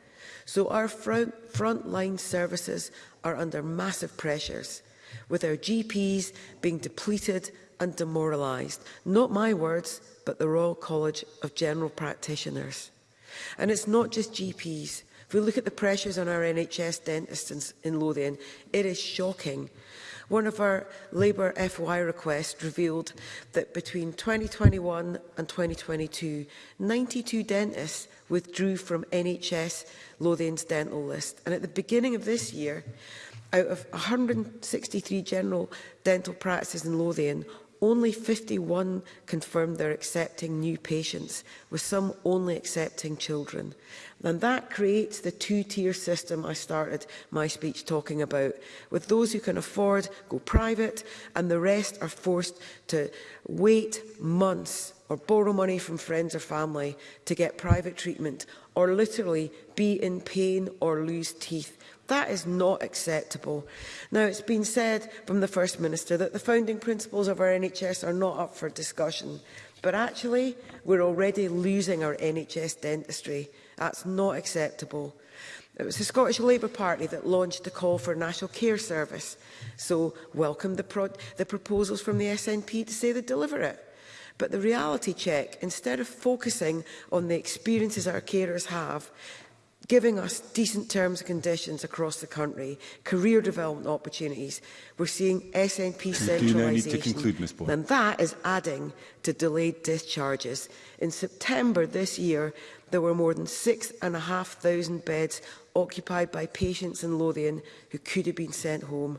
So our front, frontline services are under massive pressures, with our GPs being depleted and demoralised. Not my words, but the Royal College of General Practitioners. And it's not just GPs. If we look at the pressures on our NHS dentists in Lothian, it is shocking. One of our Labour FY requests revealed that between 2021 and 2022, 92 dentists withdrew from NHS Lothian's dental list. And at the beginning of this year, out of 163 general dental practices in Lothian, Only 51 confirmed they're accepting new patients, with some only accepting children. And that creates the two-tier system I started my speech talking about, with those who can afford go private and the rest are forced to wait months or borrow money from friends or family to get private treatment or literally be in pain or lose teeth That is not acceptable. Now, it's been said from the First Minister that the founding principles of our NHS are not up for discussion. But actually, we're already losing our NHS dentistry. That's not acceptable. It was the Scottish Labour Party that launched the call for a national care service, so welcome the, pro the proposals from the SNP to say they deliver it. But the reality check, instead of focusing on the experiences our carers have, giving us decent terms and conditions across the country, career development opportunities. We're seeing SNP centralisation. And that is adding to delayed discharges. In September this year, there were more than 6,500 beds occupied by patients in Lothian who could have been sent home.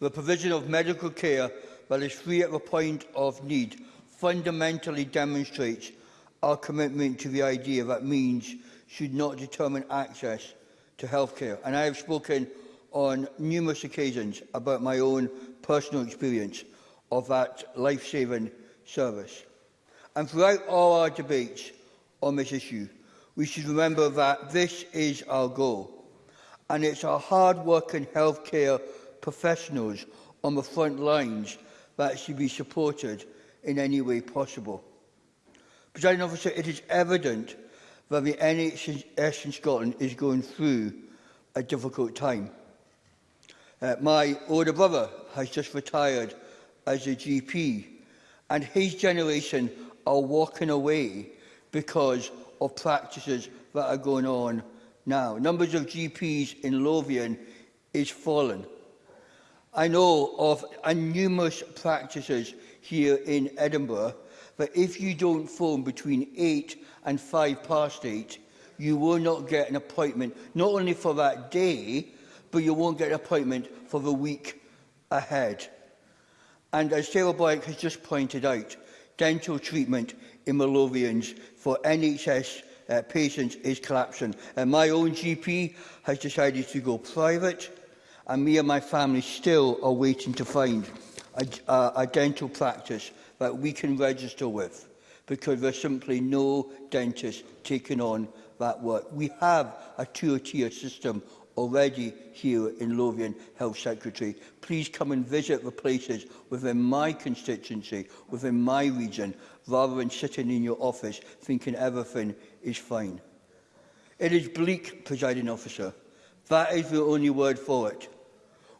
The provision of medical care that is free at the point of need fundamentally demonstrates our commitment to the idea that means should not determine access to healthcare. And I have spoken on numerous occasions about my own personal experience of that life-saving service. And throughout all our debates on this issue, we should remember that this is our goal. And it's our hard-working healthcare professionals on the front lines that should be supported in any way possible. Presiding officer, it is evident that the NHS in Scotland is going through a difficult time. Uh, my older brother has just retired as a GP and his generation are walking away because of practices that are going on now. Numbers of GPs in Lothian is fallen. I know of numerous practices here in Edinburgh that if you don't phone between 8 and five past eight, you will not get an appointment, not only for that day, but you won't get an appointment for the week ahead. And as Sarah Blake has just pointed out, dental treatment in Malovians for NHS uh, patients is collapsing. And my own GP has decided to go private, and me and my family still are waiting to find a, a, a dental practice that we can register with because there's simply no dentist taking on that work. We have a two-tier system already here in Lothian Health Secretary. Please come and visit the places within my constituency, within my region, rather than sitting in your office thinking everything is fine. It is bleak, presiding officer. That is the only word for it.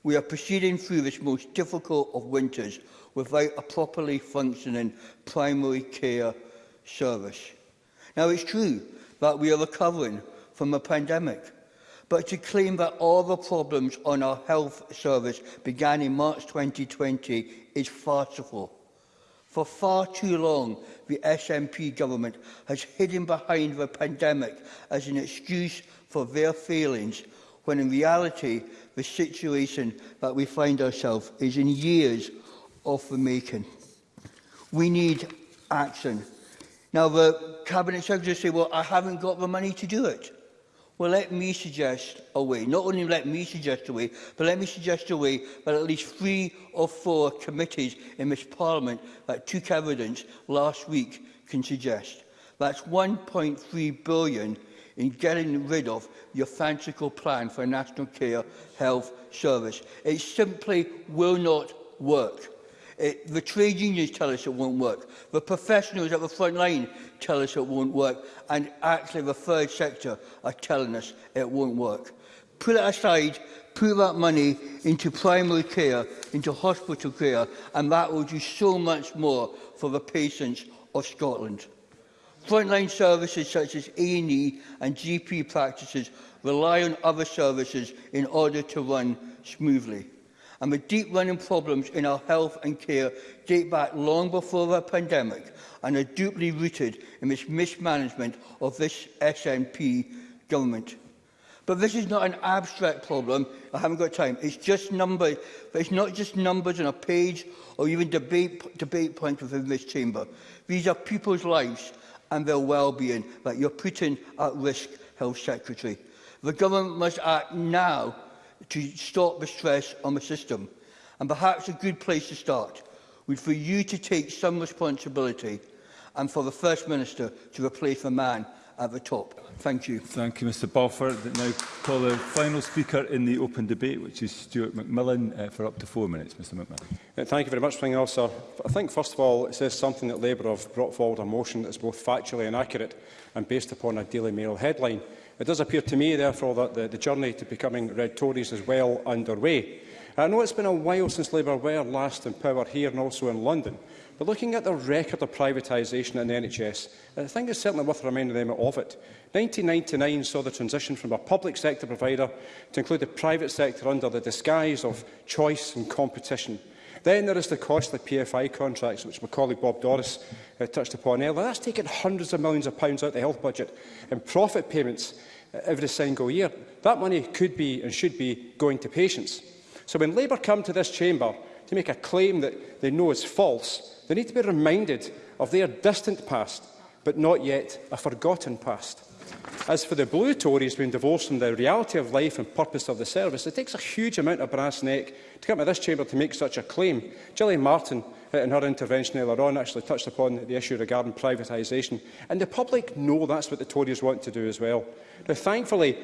We are proceeding through this most difficult of winters without a properly functioning primary care service. Now, it's true that we are recovering from a pandemic, but to claim that all the problems on our health service began in March 2020 is farcical. For far too long, the SNP government has hidden behind the pandemic as an excuse for their failings when in reality the situation that we find ourselves is in years of the making. We need action. Now, the Cabinet Secretary say, well, I haven't got the money to do it. Well, let me suggest a way. Not only let me suggest a way, but let me suggest a way that at least three or four committees in this Parliament that took evidence last week can suggest. That's 1.3 billion in getting rid of your fanciful plan for a national care health service. It simply will not work. It, the trade unions tell us it won't work. The professionals at the front line tell us it won't work. And actually the third sector are telling us it won't work. Put it aside, put that money into primary care, into hospital care, and that will do so much more for the patients of Scotland. Frontline services such as A&E and e GP practices rely on other services in order to run smoothly. And the deep-running problems in our health and care date back long before the pandemic and are deeply rooted in this mismanagement of this SNP government. But this is not an abstract problem. I haven't got time. It's just numbers. But it's not just numbers on a page or even debate, debate points within this chamber. These are people's lives and their well-being that you're putting at risk, Health Secretary. The government must act now to stop the stress on the system. And perhaps a good place to start would for you to take some responsibility and for the First Minister to replace the man at the top. Thank you. Thank you, Mr Balfour. Now call the final speaker in the open debate, which is Stuart McMillan, uh, for up to four minutes. Mr McMillan. Uh, thank you very much, Pring Officer. I think, first of all, it says something that Labour have brought forward a motion that is both factually inaccurate and based upon a Daily Mail headline. It does appear to me, therefore, that the, the journey to becoming Red Tories is well underway. I know it's been a while since Labour were last in power here and also in London, But looking at the record of privatisation in the NHS, I think it's certainly worth reminding them of it. 1999 saw the transition from a public sector provider to include the private sector under the disguise of choice and competition. Then there is the costly PFI contracts, which my colleague Bob Doris uh, touched upon earlier. That's taken hundreds of millions of pounds out of the health budget and profit payments uh, every single year. That money could be and should be going to patients. So when Labour come to this chamber to make a claim that they know is false, They need to be reminded of their distant past, but not yet a forgotten past. As for the blue Tories being divorced from the reality of life and purpose of the service, it takes a huge amount of brass neck to come to this chamber to make such a claim. Gillian Martin, uh, in her intervention earlier on, actually touched upon the issue regarding privatisation. And the public know that's what the Tories want to do as well. Now, thankfully,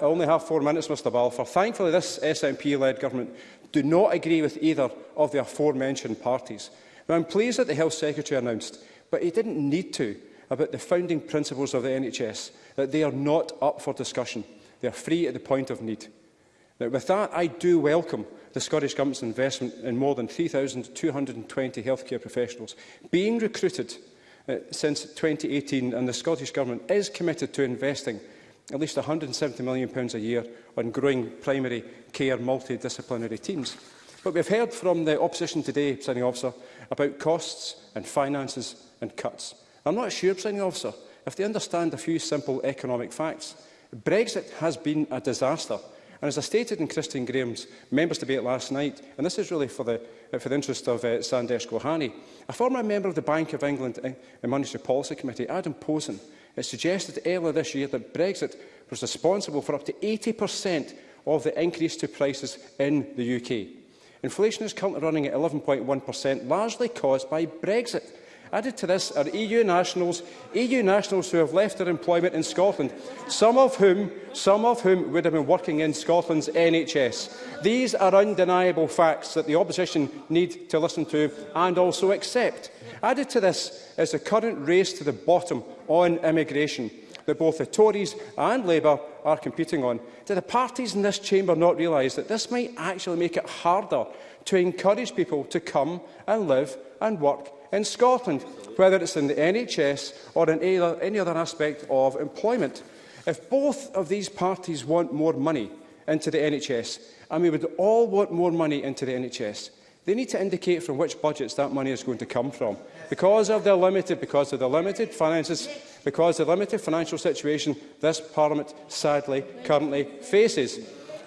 I only have four minutes, Mr Balfour, thankfully this SNP-led government do not agree with either of the aforementioned parties. Now, I'm pleased that the Health Secretary announced, but he didn't need to, about the founding principles of the NHS, that they are not up for discussion. They are free at the point of need. Now, with that, I do welcome the Scottish Government's investment in more than 3,220 healthcare professionals being recruited uh, since 2018, and the Scottish Government is committed to investing at least £170 million a year on growing primary care multidisciplinary teams. But we've heard from the opposition today, presiding officer, about costs and finances and cuts. I'm not sure, presiding officer, if they understand a few simple economic facts. Brexit has been a disaster. And as I stated in Christine Graham's members' debate last night, and this is really for the, uh, for the interest of uh, Sandesh Gohani, a former member of the Bank of England and uh, Monetary Policy Committee, Adam Posen, it suggested earlier this year that Brexit was responsible for up to 80% of the increase to prices in the UK. Inflation is currently running at 11.1%, largely caused by Brexit. Added to this are EU nationals, EU nationals who have left their employment in Scotland, some of whom, some of whom would have been working in Scotland's NHS. These are undeniable facts that the opposition need to listen to and also accept. Added to this is the current race to the bottom on immigration that both the Tories and Labour are competing on. Do the parties in this chamber not realise that this might actually make it harder to encourage people to come and live and work in Scotland, whether it's in the NHS or in any other aspect of employment? If both of these parties want more money into the NHS, and we would all want more money into the NHS, they need to indicate from which budgets that money is going to come from. Because of the limited, because of the limited finances because the limited financial situation this Parliament sadly currently faces.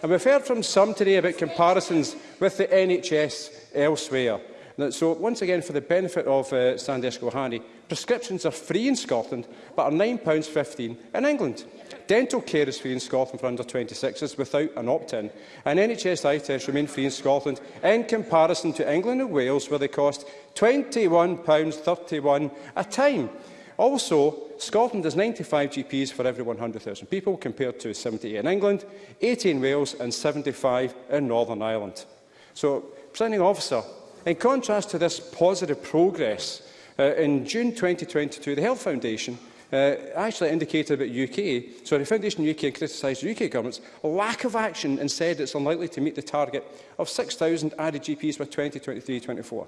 And we've heard from some today about comparisons with the NHS elsewhere. So, once again, for the benefit of uh, Sandesh Gohani, prescriptions are free in Scotland, but are £9.15 in England. Dental care is free in Scotland for under 26s without an opt-in, and NHS eye tests remain free in Scotland in comparison to England and Wales, where they cost £21.31 a time. Also, Scotland has 95 GPs for every 100,000 people, compared to 78 in England, 80 in Wales and 75 in Northern Ireland. So, presenting officer, in contrast to this positive progress, uh, in June 2022, the Health Foundation uh, actually indicated about UK, so the Foundation UK criticised the UK government's lack of action and said it's unlikely to meet the target of 6,000 added GPs by 2023-24.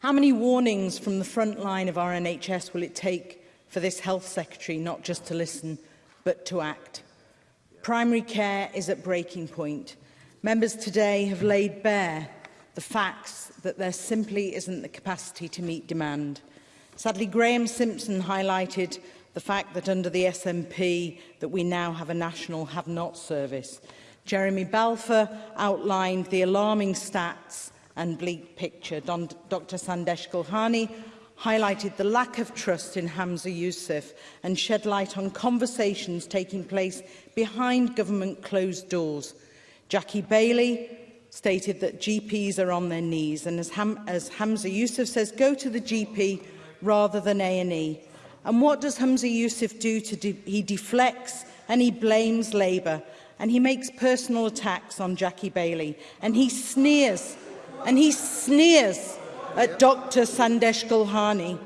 How many warnings from the front line of our NHS will it take for this Health Secretary not just to listen but to act. Primary care is at breaking point. Members today have laid bare the facts that there simply isn't the capacity to meet demand. Sadly, Graham Simpson highlighted the fact that under the SNP that we now have a national have-not service. Jeremy Balfour outlined the alarming stats and bleak picture. Don, Dr Sandesh Gulhani highlighted the lack of trust in Hamza Youssef and shed light on conversations taking place behind government closed doors. Jackie Bailey stated that GPs are on their knees and as, Ham as Hamza Youssef says, go to the GP rather than A&E. And what does Hamza Youssef do? To de he deflects and he blames Labour and he makes personal attacks on Jackie Bailey and he sneers and he sneers at Dr Sandesh Gulhani.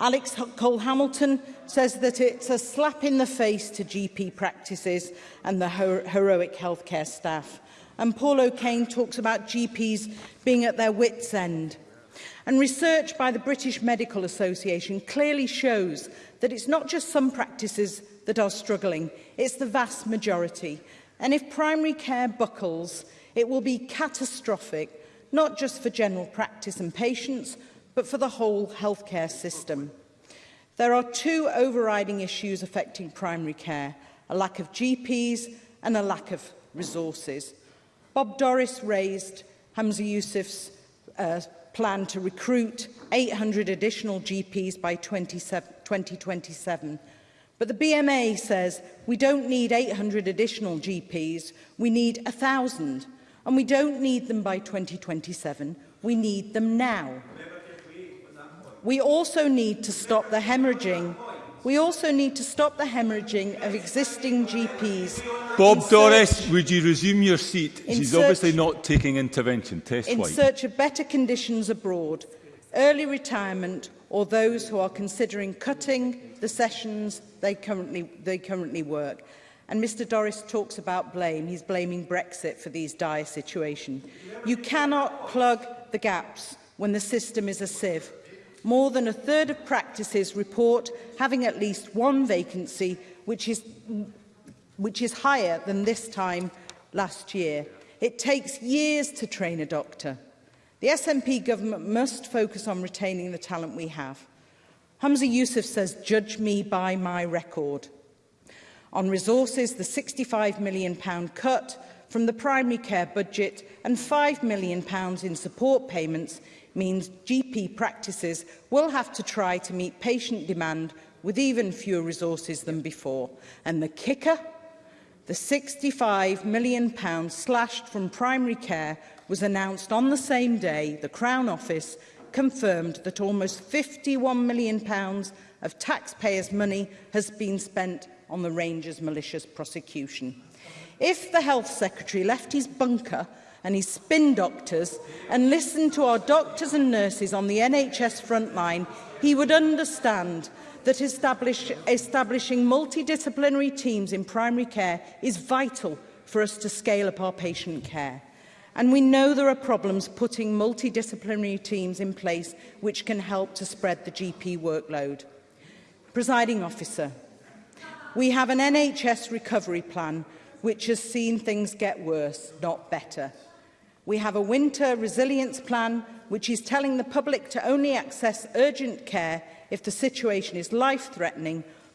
Alex Cole Hamilton says that it's a slap in the face to GP practices and the her heroic healthcare staff. And Paul O'Kane talks about GPs being at their wits' end. And research by the British Medical Association clearly shows that it's not just some practices that are struggling, it's the vast majority. And if primary care buckles, it will be catastrophic not just for general practice and patients, but for the whole healthcare system. There are two overriding issues affecting primary care, a lack of GPs and a lack of resources. Bob Doris raised Hamza Youssef's uh, plan to recruit 800 additional GPs by 2027. But the BMA says we don't need 800 additional GPs, we need 1,000 And we don't need them by 2027. We need them now. We also need to stop the hemorrhaging We also need to stop the hemorrhaging of existing GPs. Bob Doris, would you resume your seat? She's search, obviously not taking intervention. Test In white. search of better conditions abroad, early retirement, or those who are considering cutting the sessions they currently, they currently work. And Mr Doris talks about blame. He's blaming Brexit for these dire situation. You cannot plug the gaps when the system is a sieve. More than a third of practices report having at least one vacancy, which is, which is higher than this time last year. It takes years to train a doctor. The SNP government must focus on retaining the talent we have. Hamza Youssef says, judge me by my record. On resources, the £65 million cut from the primary care budget and £5 million in support payments means GP practices will have to try to meet patient demand with even fewer resources than before. And the kicker? The £65 million slashed from primary care was announced on the same day the Crown Office confirmed that almost £51 million of taxpayers' money has been spent on the Rangers malicious prosecution. If the Health Secretary left his bunker and his spin doctors and listened to our doctors and nurses on the NHS front line, he would understand that establish, establishing multidisciplinary teams in primary care is vital for us to scale up our patient care. And we know there are problems putting multidisciplinary teams in place which can help to spread the GP workload. Presiding officer, We have an NHS recovery plan which has seen things get worse, not better. We have a winter resilience plan which is telling the public to only access urgent care if the situation is life-threatening,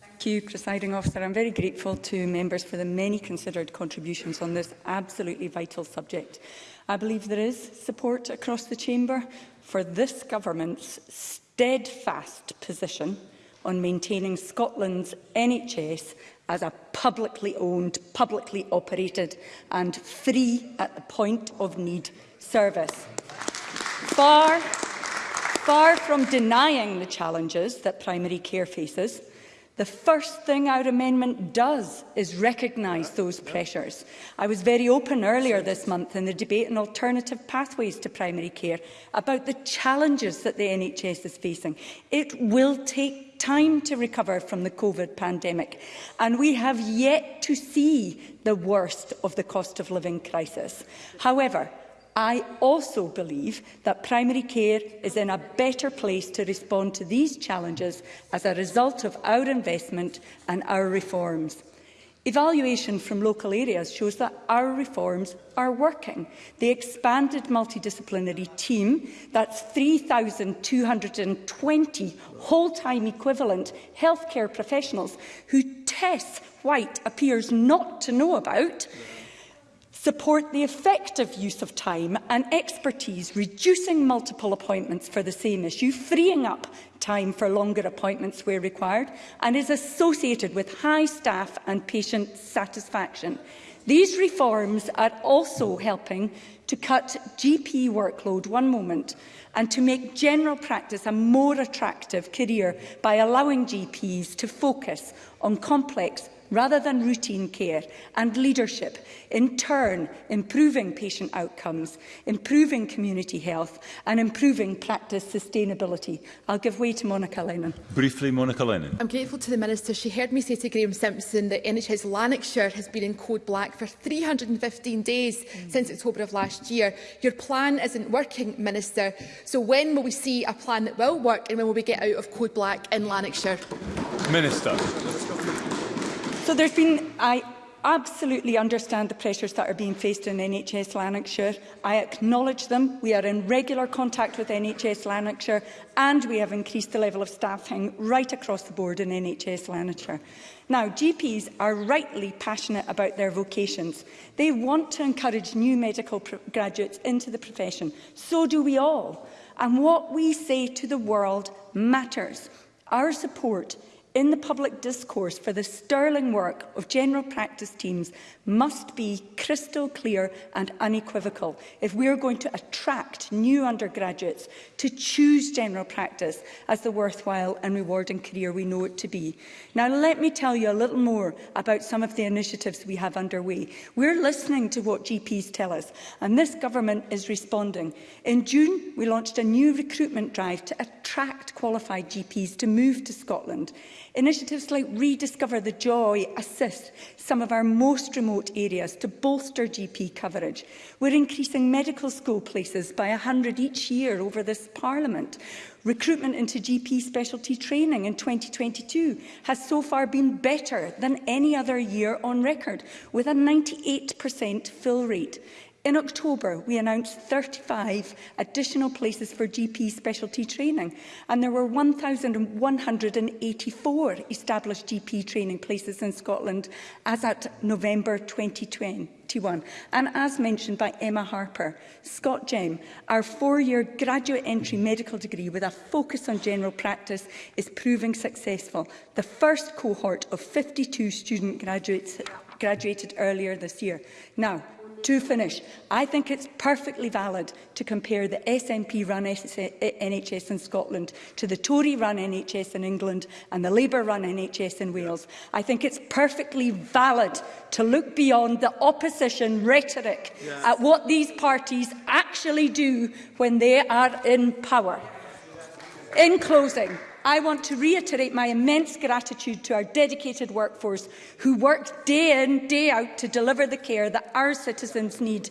Thank you, Presiding Officer. I'm very grateful to members for the many considered contributions on this absolutely vital subject. I believe there is support across the Chamber for this Government's steadfast position on maintaining Scotland's NHS as a publicly owned, publicly operated and free at the point of need service. Far, far from denying the challenges that primary care faces, the first thing our amendment does is recognise those pressures. I was very open earlier this month in the debate on alternative pathways to primary care about the challenges that the NHS is facing. It will take time to recover from the COVID pandemic, and we have yet to see the worst of the cost of living crisis. However, I also believe that primary care is in a better place to respond to these challenges as a result of our investment and our reforms. Evaluation from local areas shows that our reforms are working. The expanded multidisciplinary team, that's 3,220 whole-time equivalent healthcare professionals who Tess White appears not to know about, support the effective use of time and expertise, reducing multiple appointments for the same issue, freeing up time for longer appointments where required, and is associated with high staff and patient satisfaction. These reforms are also helping to cut GP workload one moment and to make general practice a more attractive career by allowing GPs to focus on complex rather than routine care and leadership, in turn improving patient outcomes, improving community health and improving practice sustainability. I'll give way to Monica Lennon. Briefly, Monica Lennon. I'm grateful to the Minister. She heard me say to Graeme Simpson that NHS Lanarkshire has been in code black for 315 days mm. since October of last year. Your plan isn't working, Minister. So when will we see a plan that will work and when will we get out of code black in Lanarkshire? Minister. So there's been, I absolutely understand the pressures that are being faced in NHS Lanarkshire. I acknowledge them. We are in regular contact with NHS Lanarkshire and we have increased the level of staffing right across the board in NHS Lanarkshire. Now, GPs are rightly passionate about their vocations. They want to encourage new medical graduates into the profession. So do we all. And what we say to the world matters. Our support in the public discourse for the sterling work of general practice teams must be crystal clear and unequivocal if we are going to attract new undergraduates to choose general practice as the worthwhile and rewarding career we know it to be. Now, let me tell you a little more about some of the initiatives we have underway. We're listening to what GPs tell us, and this government is responding. In June, we launched a new recruitment drive to attract qualified GPs to move to Scotland. Initiatives like Rediscover the Joy assist some of our most remote areas to bolster GP coverage. We're increasing medical school places by 100 each year over this Parliament. Recruitment into GP specialty training in 2022 has so far been better than any other year on record, with a 98% fill rate. In October, we announced 35 additional places for GP specialty training, and there were 1,184 established GP training places in Scotland as at November 2021. And as mentioned by Emma Harper, Scott Gem, our four-year graduate entry medical degree with a focus on general practice, is proving successful. The first cohort of 52 student graduates graduated earlier this year. Now, To finish, I think it's perfectly valid to compare the SNP-run NHS in Scotland to the Tory-run NHS in England and the Labour-run NHS in Wales. I think it's perfectly valid to look beyond the opposition rhetoric yes. at what these parties actually do when they are in power. In closing, I want to reiterate my immense gratitude to our dedicated workforce who work day in, day out to deliver the care that our citizens need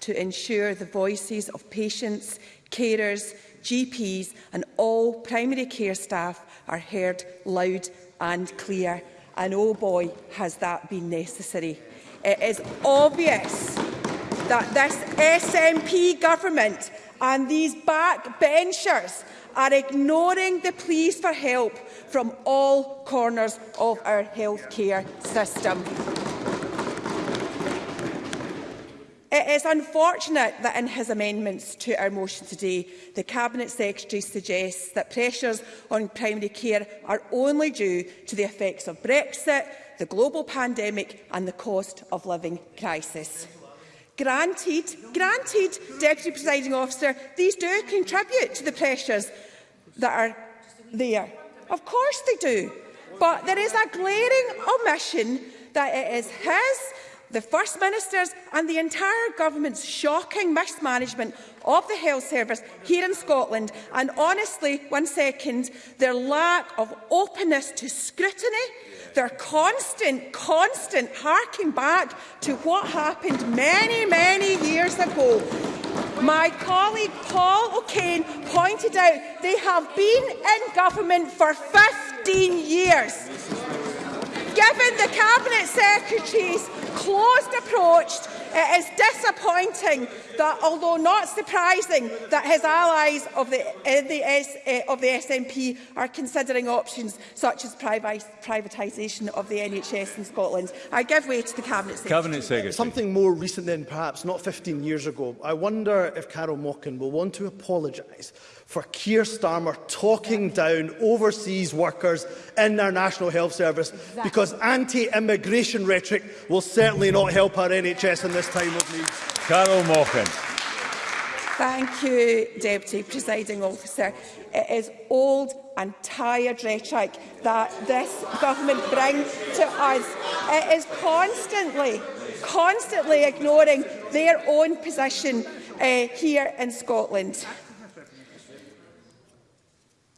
to ensure the voices of patients, carers, GPs and all primary care staff are heard loud and clear. And oh boy, has that been necessary. It is obvious that this SNP government and these backbenchers are ignoring the pleas for help from all corners of our healthcare system. It is unfortunate that in his amendments to our motion today, the Cabinet Secretary suggests that pressures on primary care are only due to the effects of Brexit, the global pandemic and the cost of living crisis. Granted, granted, Deputy Presiding Officer, these do contribute to the pressures that are there. Of course they do. But there is a glaring omission that it is his the First Minister's and the entire government's shocking mismanagement of the health service here in Scotland and honestly, one second, their lack of openness to scrutiny, their constant, constant harking back to what happened many, many years ago. My colleague Paul O'Kane pointed out they have been in government for 15 years. Given the Cabinet Secretary's closed approach, it is disappointing that, although not surprising, that his allies of the, uh, the, S, uh, of the SNP are considering options such as privatisation of the NHS in Scotland. I give way to the Cabinet Secretary. Cabinet Secretary. Something more recent than perhaps, not 15 years ago. I wonder if Carol Mockin will want to apologise for Keir Starmer talking down overseas workers in our National Health Service exactly. because anti-immigration rhetoric will certainly not help our NHS in this time of need. Carol Mochan. Thank you, Deputy Presiding Officer. It is old and tired rhetoric that this government brings to us. It is constantly, constantly ignoring their own position uh, here in Scotland.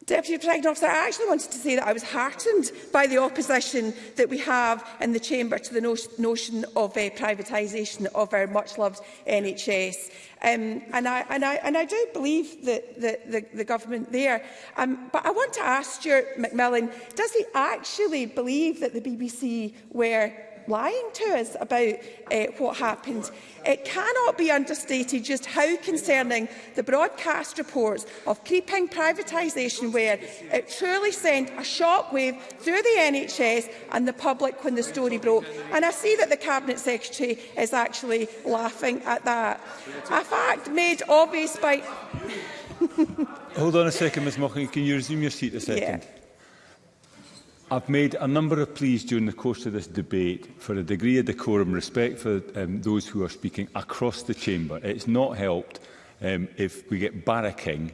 Deputy President Officer, I actually wanted to say that I was heartened by the opposition that we have in the Chamber to the no notion of uh, privatisation of our much-loved NHS. Um, and, I, and, I, and I do believe that the, the, the government there. Um, but I want to ask Stuart McMillan, does he actually believe that the BBC were lying to us about uh, what happened. It cannot be understated just how concerning the broadcast reports of creeping privatisation were. It truly sent a shockwave through the NHS and the public when the story broke. And I see that the Cabinet Secretary is actually laughing at that. A fact made obvious by... Hold on a second, Ms Mocking. Can you resume your seat a second? Yeah. I've made a number of pleas during the course of this debate for a degree of decorum respect for um, those who are speaking across the chamber. It's not helped um, if we get barracking,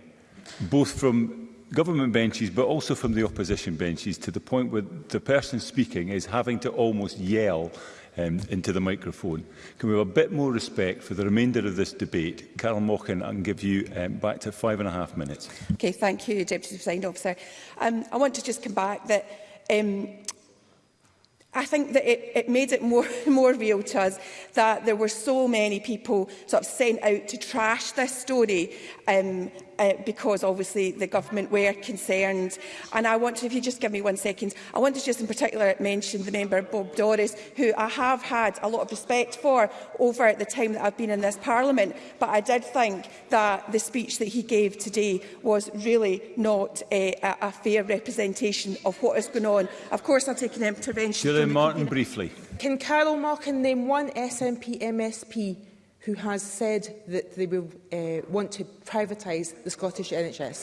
both from government benches but also from the opposition benches to the point where the person speaking is having to almost yell um, into the microphone. Can we have a bit more respect for the remainder of this debate? Carol Mockin, I can give you um, back to five and a half minutes. Okay, thank you, Deputy Presiding Officer. Um, I want to just come back that Um, I think that it, it made it more, more real to us that there were so many people sort of sent out to trash this story um, uh, because obviously the government were concerned. And I want to, if you just give me one second, I want to just in particular mention the member Bob Doris, who I have had a lot of respect for over the time that I've been in this parliament. But I did think that the speech that he gave today was really not a, uh, a, a fair representation of what is going on. Of course, I'll take an intervention. Sure. President Martin, briefly. Can Carol Mockin name one SNP MSP who has said that they will uh, want to privatise the Scottish NHS.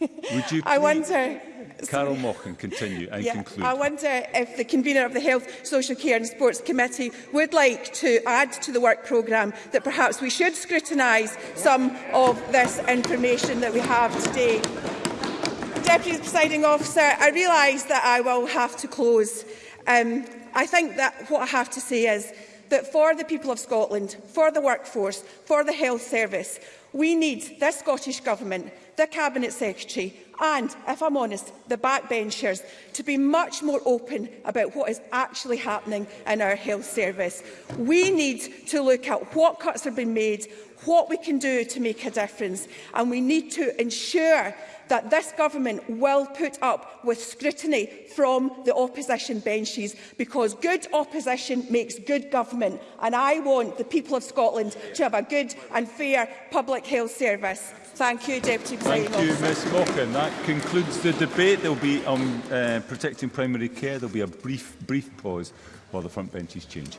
Would you I wonder... Carol Mochen, continue and yeah, conclude. I wonder if the convener of the Health, Social Care and Sports Committee would like to add to the work programme that perhaps we should scrutinise some of this information that we have today. Deputy Presiding Officer, I realise that I will have to close. Um, I think that what I have to say is that for the people of Scotland, for the workforce, for the health service, we need the Scottish Government, the Cabinet Secretary and, if I'm honest, the backbenchers to be much more open about what is actually happening in our health service. We need to look at what cuts have been made, what we can do to make a difference. And we need to ensure that this government will put up with scrutiny from the opposition benches because good opposition makes good government and I want the people of Scotland to have a good and fair public health service. Thank you, Deputy President. Thank you, Ms Mockin. That concludes the debate. There will be on um, uh, protecting primary care. There will be a brief, brief pause while the front benches change.